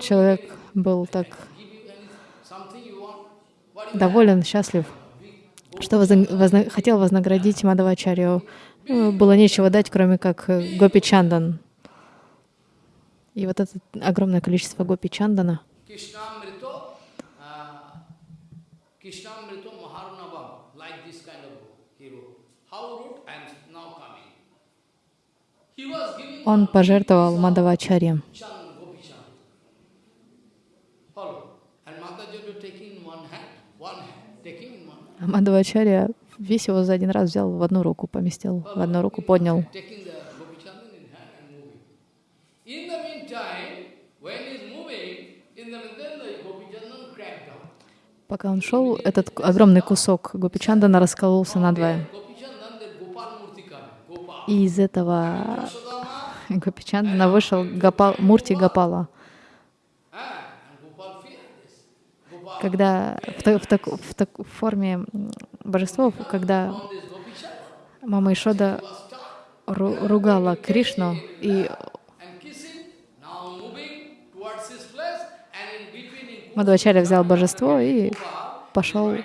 Человек был так give you any, something you want. What you доволен, счастлив, что возна- возна- хотел вознаградить Мадавачарью. Ну, Было нечего дать, кроме как э, Гопи Чандан. И вот это огромное количество Гопи Чандана, Krishnamrito, uh, Krishnamrito Maharunavam, like this kind of book he wrote. How wrote? I am now coming. He was giving он пожертвовал Мадавачарье. Chan, Gopi Chan. Follow. And Mataji taking in one hand, one hand, taking in one hand. А Мадавачарья весь его за один раз взял в одну руку, поместил, в одну руку поднял. Пока он шел, этот огромный кусок Гопичандана раскололся надвое. Coming. Gopal. И из этого Гопичандана вышел Гопал, Мурти Гопала. Когда в, в, таку- в таку- в форме божества, когда мама Ишода ру- ругала Кришну, и Мадхвачарья взял божество и пошел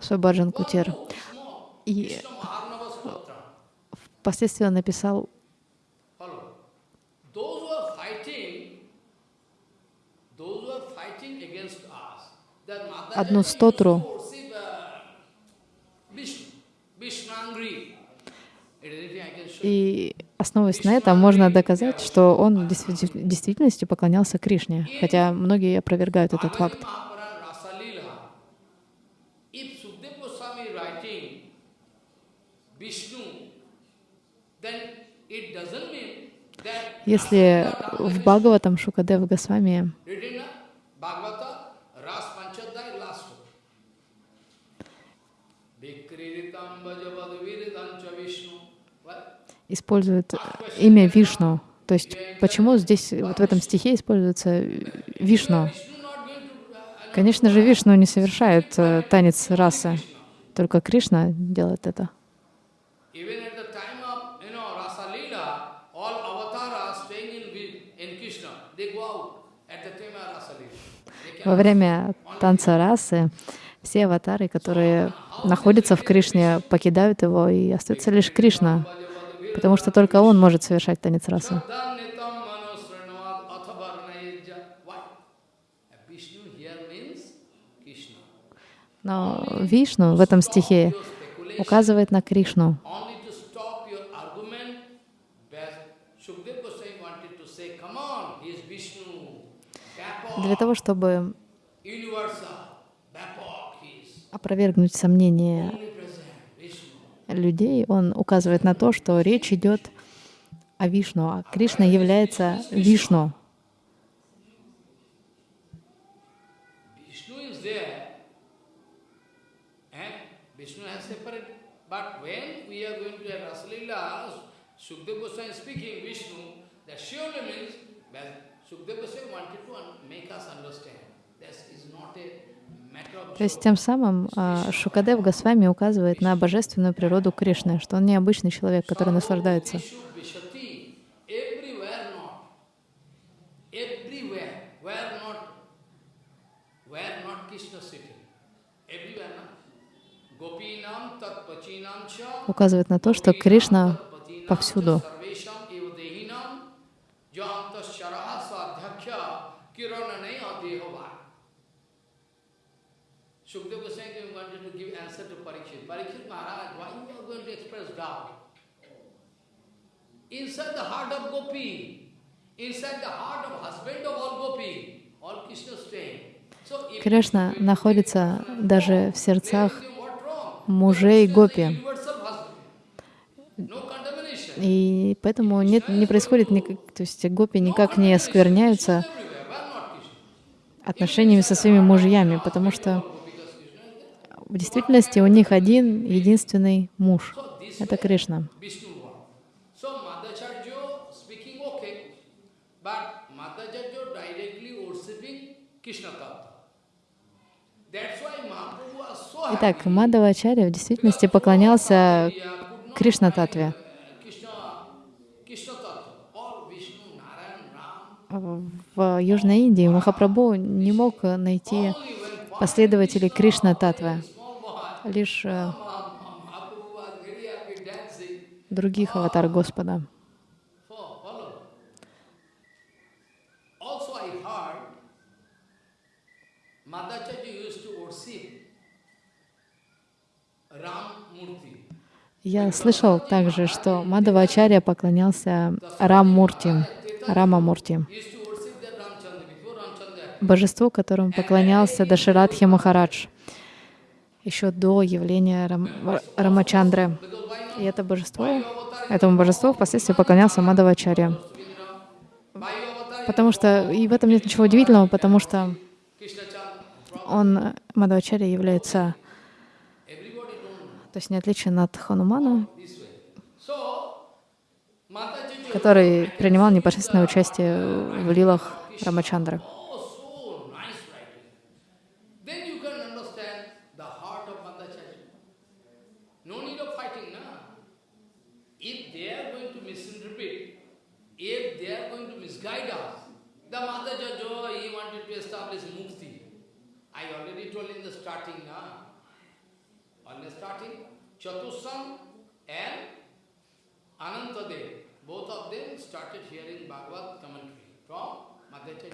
свой баджан кутер. Oh, small. И впоследствии он написал Follow. Those who are fighting, those who are fighting against us, that Mata Одну Jati стотру. used to worship, uh, Vishnu, Vishnu angry. Anything I can show you. И основываясь на этом, можно доказать, что он в действи- в действительности поклонялся Кришне, хотя многие опровергают этот факт. Если в Бхагаватам Шукадев Госвами использует имя Вишну, то есть почему здесь, вот в этом стихе используется Вишну? To, uh, Конечно же, Вишну не совершает э, танец расы, только Кришна делает это. Во время танца расы все аватары, которые находятся в Кришне, покидают его, и остается лишь Кришна, потому что только он может совершать танец Krishna. Но Вишну в этом стихе указывает на Кришну. Для того, чтобы опровергнуть Vishnu. Людей, он указывает на то, что речь идет о Вишну, а Кришна является Вишну. Of То есть тем самым а, Шукадев Госвами указывает на божественную природу Кришны, что он не обычный человек, который наслаждается. Указывает на то, что Кришна повсюду. Sarvesham eva dehinam janta sharaha sadhyakya kiranane adehava. Shukdev Goswami wanted to give answer to Parikshit. Parikshit Maharaj, why you are going to express doubt? Inside the heart of Gopi, inside the heart of husband of all Gopi, all Krishna staying. So if Кришна находится даже в сердцах мужей Гопи. И поэтому нет, не происходит, никак, то есть гопи никак не оскверняются отношениями со своими мужьями, потому что в действительности у них один единственный муж. Это Кришна. Vishnu one. So Madhacharya speaking okay, but Madhacharya directly worshipping Krishna Tattva. That's why Mahaprabhu was so happy. Итак, Мадавачарья в действительности поклонялся Кришна Татве. В Южной Индии Махапрабху не мог найти последователей Кришна Татвы, лишь э, других аватар Господа. So, follow. Also I heard Madhacharya used to worship Ram Murti. Я слышал также, что Мадавачарья поклонялся Рам-Мурти, Рама-Мурти, божеству, которому поклонялся Даширадхи Махарадж, еще до явления Рам, Рамачандры. И это божество, этому божеству впоследствии поклонялся Мадавачарья. Потому что, и в этом нет ничего удивительного, потому что. Он, Мадхавачарья, является, Everybody don't то есть не отличен от Mataji который принимал непосредственное участие в лилах Рамачандры. Oh, so nice writing. Then you can understand the heart of Madhacharya. No need of fighting, na. If they are going to misinterpret, if they are going to misguide us, the Madhacharya, he wanted to establish mukti. In the starting, na. On the starting, Chatusam and Anantadev, both of them started hearing Bhagavad commentary from.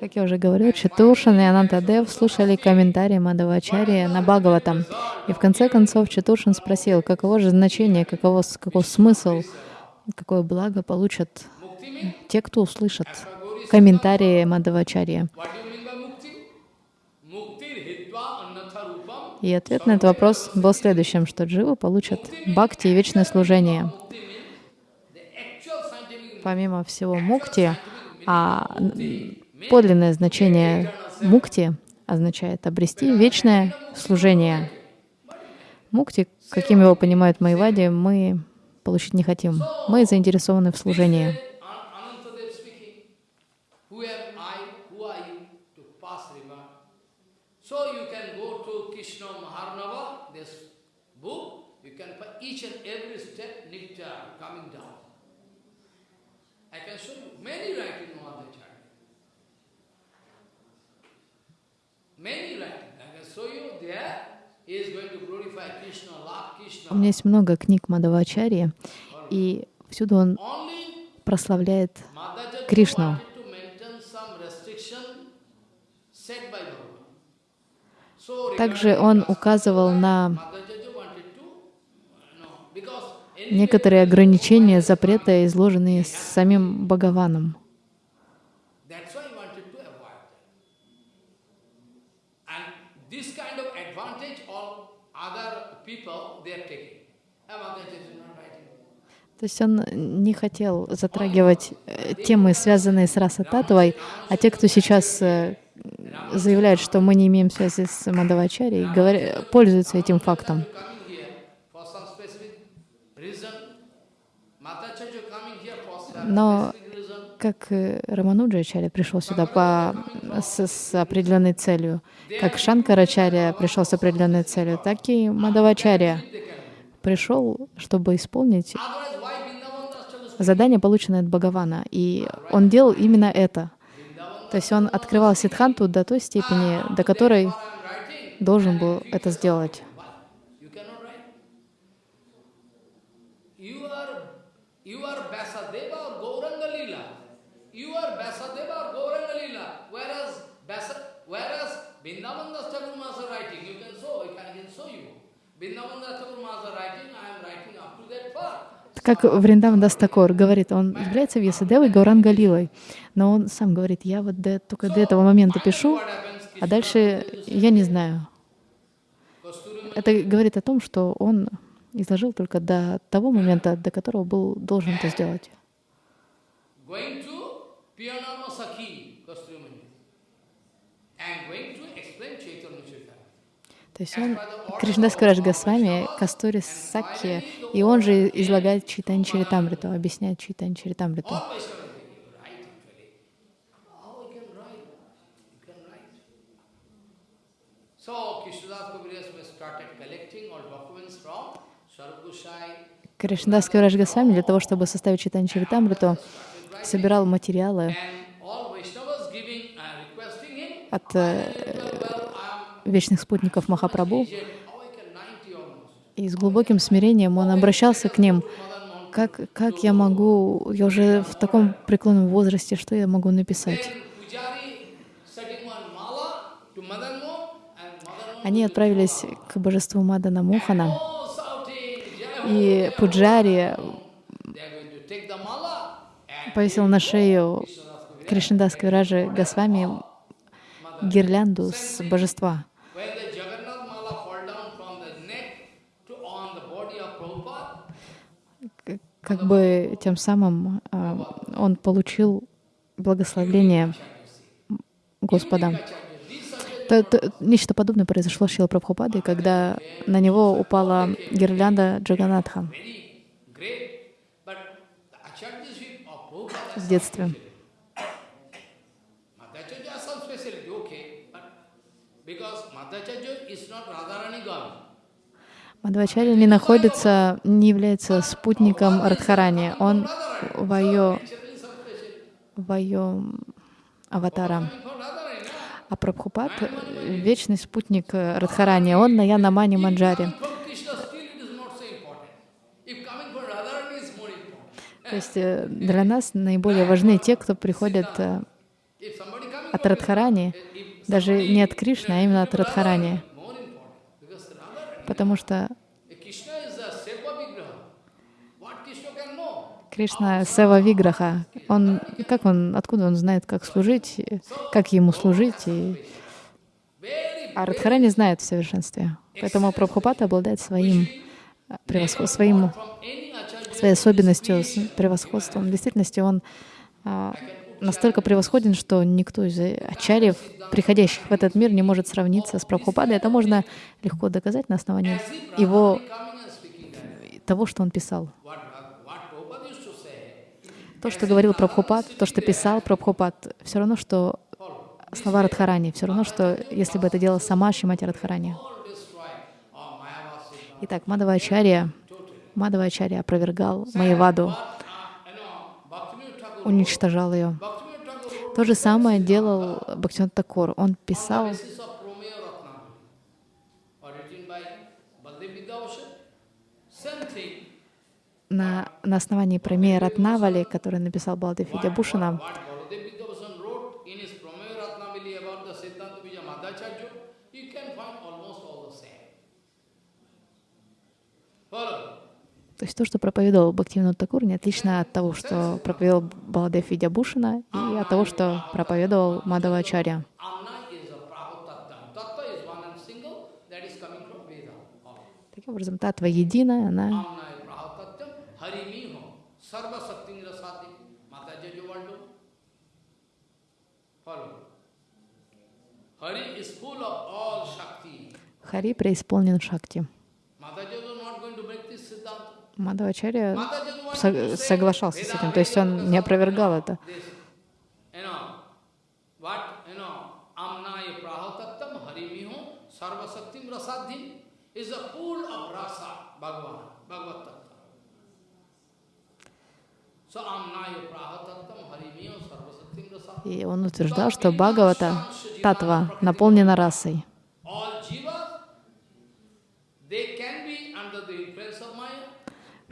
Как я уже говорил, Чатуршин и Анантадев слушали комментарии Мадавачарьи на Бхагаватам. И в конце концов Чатуршин спросил, каково же значение, каково, каков смысл, какое благо получат те, кто услышат комментарии Мадавачарьи. What do you mean by mukti? Mukti hitva annatha rupam. И ответ на этот вопрос был следующим, что дживы получат бхакти и вечное служение. Помимо всего мукти, а подлинное значение мукти означает обрести вечное служение. Мукти, каким его понимают Майвади, мы получить не хотим. Мы заинтересованы в служении. So you can go to Krishna Maharnava, this book, you can find each and every step nectar coming down. I can show you many writing the chart. Many writing. I can show you there. У меня есть много книг Мадавачарьи, и всюду он прославляет Кришну. wanted to maintain some restriction set by Bhagavan. So Также он указывал на некоторые ограничения, запреты, изложенные самим Бхагаваном. То есть он не хотел затрагивать э, темы, связанные с Раса Татвой, а те, кто сейчас э, заявляют, что мы не имеем связи с Мадавачарей, говоря- пользуются этим фактом. Но как э, Рамануджачаря пришел сюда по, с, с определенной целью, как Шанкарачаря пришел с определенной целью, так и Мадавачаря пришел, чтобы исполнить задание, полученное от Бхагавана. И он делал именно это. То есть он открывал Сидханту до той степени, до которой должен был это сделать. Vrindavan Thakur Master writing, I am writing up to that part. Как Вриндаван Дастакор говорит, он является Вьясадевой Гауранга Лилой, но он сам говорит, я вот до- только до этого момента пишу, а дальше я не знаю. Это говорит о том, что он изложил только до того момента, до которого был должен это сделать Kasturi Mani, and going to explain Chaitanya Chaitanya. То есть он Кришнадас Караш Госвами, Кастури Сакхи, и он же излагает Читань Чаритамриту, объясняет Читань Чаритамриту. Кришнадас Караш Госвами для того, чтобы составить Читань Чаритамриту, собирал материалы uh, от э, вечных спутников Махапрабху, aged, how I can 90 almost. и с глубоким смирением он обращался к ним, как, как я могу, я уже в таком преклонном возрасте, что я могу написать? Они отправились к божеству Мадана Ho, и Пуджари повесил на шею Кришнадас Кавираджи Госвами гирлянду с божества. When the Jagannath mala fall down from the neck to on the body of Prabhupada, К- Как бы тем самым а, он получил благословление Господа. То- то- Нечто подобное произошло с Шилой Прабхупадой, когда на него упала гирлянда Джаганатха okay. But because Madhacharya is not Radharani God. Мадхвачарья не находится, не является спутником Радхарани. Он вайо, вайо аватара. А Прабхупад — вечный спутник Радхарани. Он на more important. То есть э, для нас наиболее важны те, кто приходят э, от Радхарани, даже не от Кришны, а именно от Радхарани. Can know? Кришна — Сева Виграха. Он, как он, откуда он знает, как служить, как ему служить. И... А Радхарани знает в совершенстве. Поэтому Прабхупада обладает своим, э, превосход... своим from any acharya. своей особенностью, превосходством. В действительности он а, настолько превосходен, что никто из ачарьев, приходящих в этот мир, не может сравниться с Прабхупадой. Это можно легко доказать на основании его, того, что он писал. То, что говорил Прабхупад, то, что писал Прабхупад, все равно, что слова Радхарани, все равно, что если бы это делала сама Шимати Радхарани. all destroy or Mayavasi. Итак, Мадавачарья, Мадавачарья опровергал Майяваду, But, uh, you know, Bhaktivinoda Thakur, уничтожал ее. То же самое делал Бхактивинод Такур. Он писал на, на основании промея Ратнавали, который написал Балдев Видябушина, What Baladev Vidyabhushan wrote in his Promeya Ratnavali about the Siddhanta Bija Madhacharya, you can find almost all the same. Follow. То есть то, что проповедовал Бхактивинод Такур, не отлично от того, что проповедовал Баладев Видябушина и от того, что проповедовал Мадавачарья. Таким образом, татва единая, она Amna is Prabhutattam, Say, соглашался с этим, то есть он не опровергал это. И он утверждал, что Бхагавата, татва, наполнена расой. All jivas, they can be under the influence of Maya.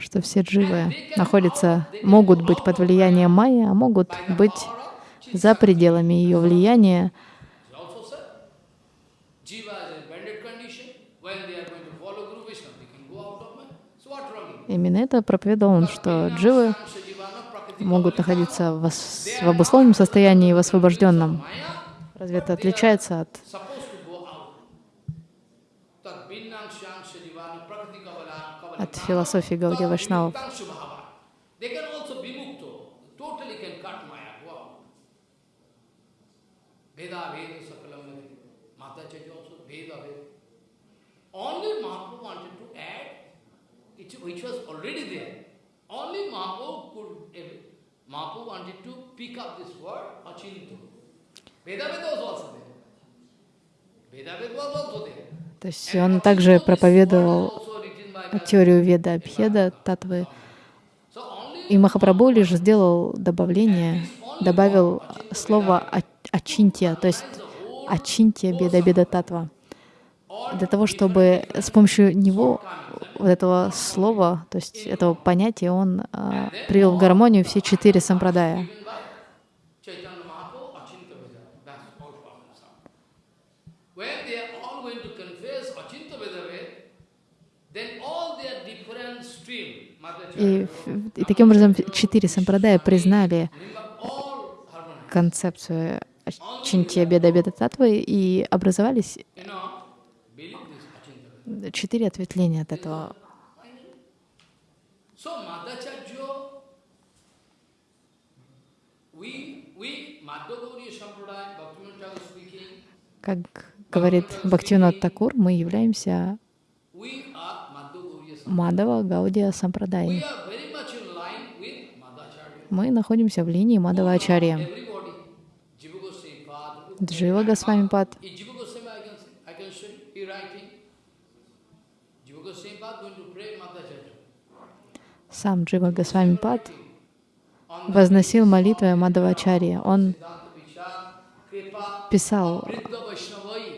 Что все дживы находятся, могут быть под влиянием майи, а могут быть за пределами ее влияния. Именно это проповедовал он, что дживы могут находиться в, обусловленном состоянии и в освобожденном. Разве это отличается от supposed to go out. Tad binnangshangsha jivana prakriti kavala kavala от философии Гаудия Вайшнавов. They can also be mukto. Totally can cut Maya, go out. Veda Veda Sakalam Veda. Madhacharya also Veda Veda. Only Mahaprabhu wanted to add, which, which was already there. Only Mahaprabhu could, eh, Mahaprabhu wanted to pick up this word, Achinto. Veda Veda was also there. Veda Veda was also there. То есть он также проповедовал теорию Веда Абхеда, татвы. И Махапрабху лишь сделал добавление, добавил слово «а- «ачинтия», то есть «ачинтия беда беда татва», для того, чтобы с помощью него, вот этого слова, то есть этого понятия, он а, привел в гармонию все четыре сампрадая. given by Chaitanya Mahaprabhu, Achinta Veda. That's all problem solved. When they are all going to confess Achinta Veda, then all their different stream, Madhacharya, И, и таким образом четыре сампрадая признали концепцию Чинтия Беда Беда Татвы и образовались четыре ответвления от этого. Как говорит Бхактивинод Такур, мы являемся We are Madhu Gauriya Sampradaya. Мадава Гаудия Сампрадай. Мы находимся в линии Мадава Ачарья. Джива Госвами Пад. Сам Джива Госвами Пад возносил молитвы Мадавачарьи. Он писал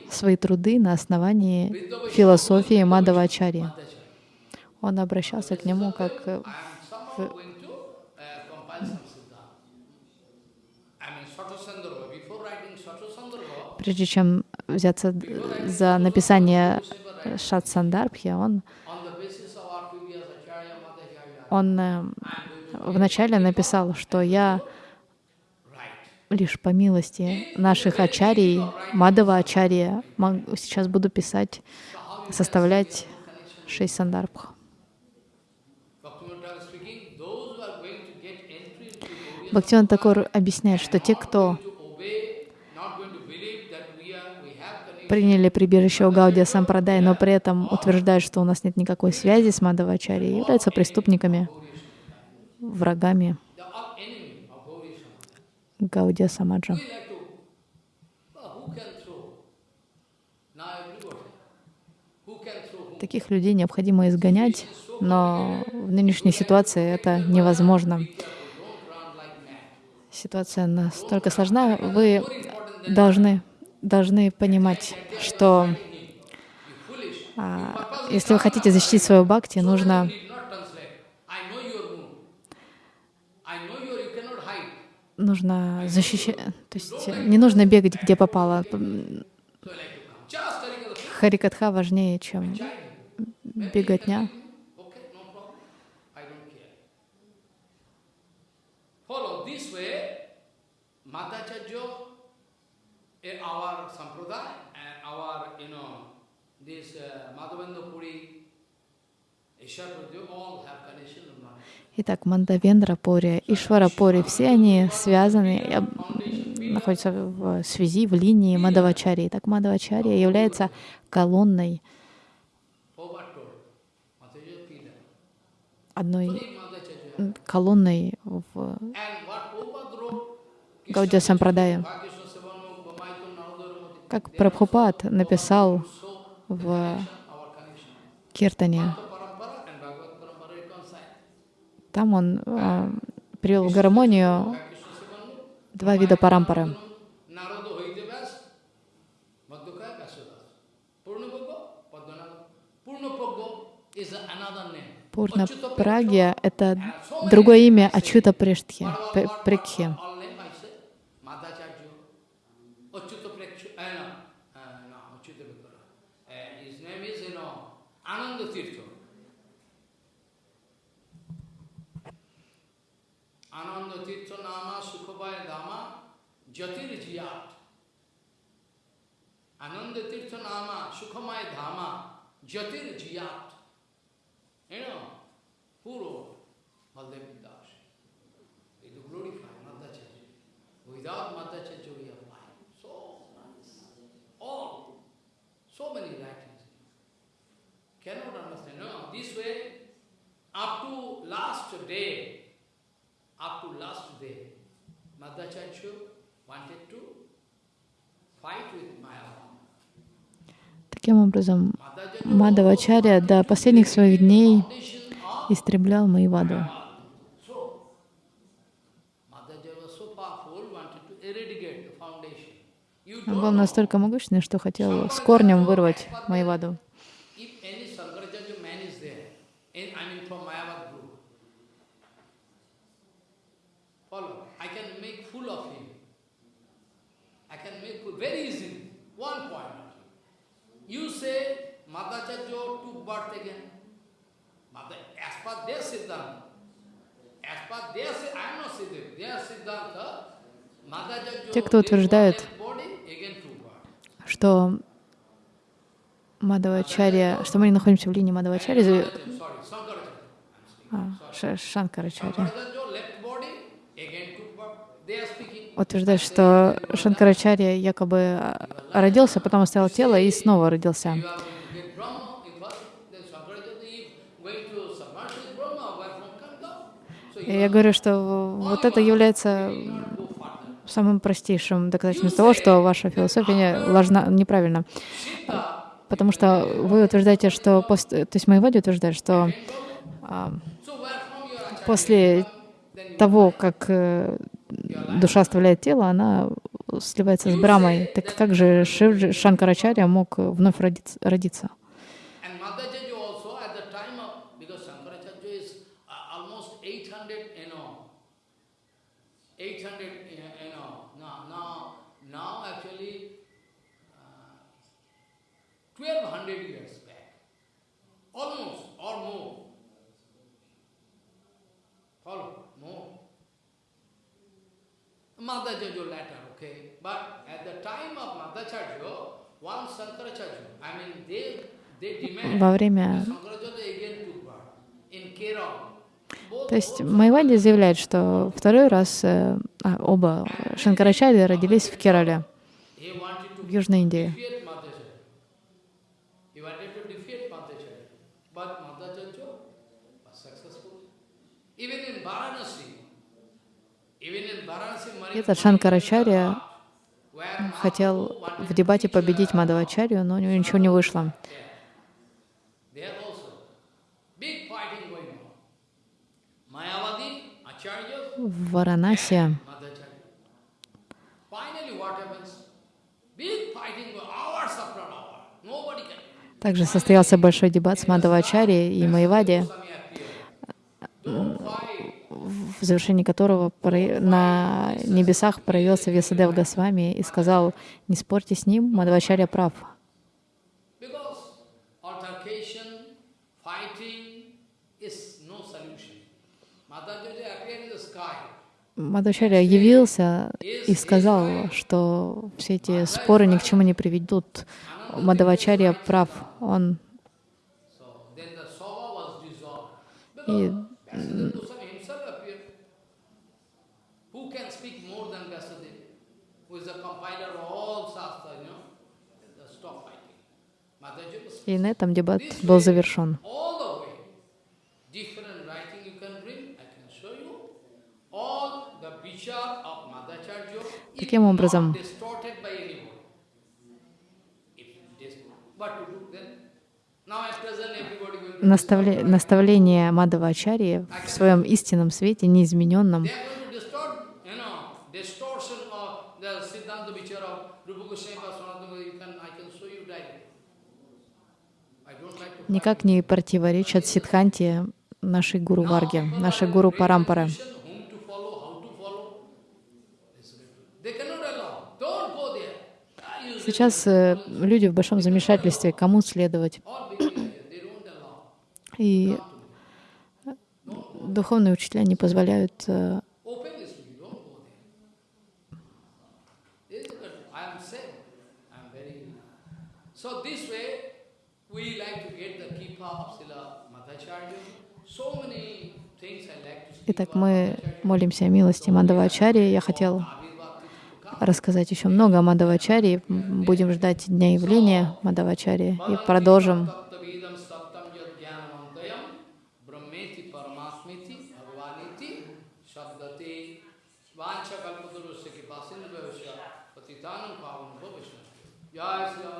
свои труды на основании философии Мадавачарьи. Он обращался к нему как Satasandarbha, прежде чем взяться за написание Шат Сандарбхи, он, он э, вначале написал, что я лишь по милости наших ачарий, Мадава Ачарья, мог- сейчас буду писать, составлять шесть сандарбх. Bhaktivinoda Thakur speaking, those who are going to get entry into Gauriya Бхактиван Такур объясняет, что те, кто приняли прибежище у Гаудия Сампрадай, но при этом утверждают, что у нас нет никакой связи с Мадавачарьей, являются преступниками, врагами. Гаудия Самаджа. Таких людей необходимо изгонять, но в нынешней ситуации это невозможно. Don't run like mad. Ситуация настолько сложна, вы должны, должны понимать, что а, если вы хотите защитить свою бхакти, нужно нужно защищать, то есть не нужно бегать где попало. Харикатха важнее, чем беготня. Okay, no problem. I don't care. Follow this way, Eh, our sampradaya our, you know, this uh, Madhavendra Puri. Итак, Мандавендра Пори, Ишвара Пори, все они связаны, находятся в связи, в линии Мадавачарьи. Так Мадавачарья является колонной, одной колонной в And what Prabhupada wrote, Гаудия Сампрадая. Как Прабхупад написал в. Киртане, там он э, привел в гармонию два вида парампары. Пурна Прагья — это другое имя Ачута Прештхи, Пре- his name is, you know, Ananda Tirtha. Ananda Tirtha Nama Sukhabaya Dama Jatir Jiyat. Ananda Tirtha Nama Sukhamaya Dhama Jatir Jiyat. You know, who wrote? Baldev Das. It glorify Madhacharya. Without Madhacharya So many writings. Cannot understand. No, this way, up to last day, up to last day, Madhacharya wanted to fight with Maya. Таким образом, Мадавачарья до последних своих дней истреблял Маеваду. So, Madhacharya was so powerful, wanted to eradicate the foundation. You Он был настолько могущественный, что хотел с корнем вырвать Madhacharya Те, кто утверждают, dead body, again took birth. Что Мадавачарья, что мы не находимся в линии Мадавачарьи, а, Ша- Шанкарачарья. Утверждает, что Шанкарачарья якобы а, родился, потом оставил тело и снова родился. Я говорю, что вот это является go further. самым простейшим доказательством того, что ваша философия ложна, неправильна. Потому что вы утверждаете, что после, то есть Майвади утверждает, что а, после того, как э, душа оставляет тело, она сливается с Брамой. Так как же Шанкарачарья мог вновь родиться? родиться? And Madhacharya also at the time of, because Shankaracharya is uh, almost 800, you know, 800, uh, you know, now, now, now actually uh, 1200 years back, almost or more. Follow, more. Madhacharya later, okay, but at the time of Madhacharya, one Shankaracharya, I mean, they, they demand Во время... То есть Майвади заявляет, что второй раз э, а, оба Шанкарачарьи родились в Керале, в Южной Индии. He wanted to defeat Madhacharya. But Madhacharya was successful. Even in Varanasi, even in Varanasi, Этот Шанкарачарья хотел в дебате победить Мадавачарью, но у него ничего не вышло. There also, big fighting going on. Mayavadi, Acharya, В Варанаси Madhacharya. Finally, what happens? Big fighting, go- hours after hour. Nobody can. Также состоялся большой дебат с Мадавачарьей и Майвади, в завершении которого на небесах проявился Весадев Госвами и сказал, не спорьте с ним, Мадавачарья прав. Мадавачарья явился и сказал, что все эти споры ни к чему не приведут. Мадавачарья прав. Он и Vasudev Goswami himself appeared. Who can speak more I can show you directly. I don't like to никак не противоречат Сидханте нашей гуру Варги, нашей гуру Парампары. Сейчас э, люди в большом замешательстве, кому следовать. И духовные учителя не позволяют э, Итак, мы молимся о милости Мадавачари. Я хотел рассказать еще много о Мадавачаре. Будем ждать дня явления Мадавачари и продолжим Jai Sri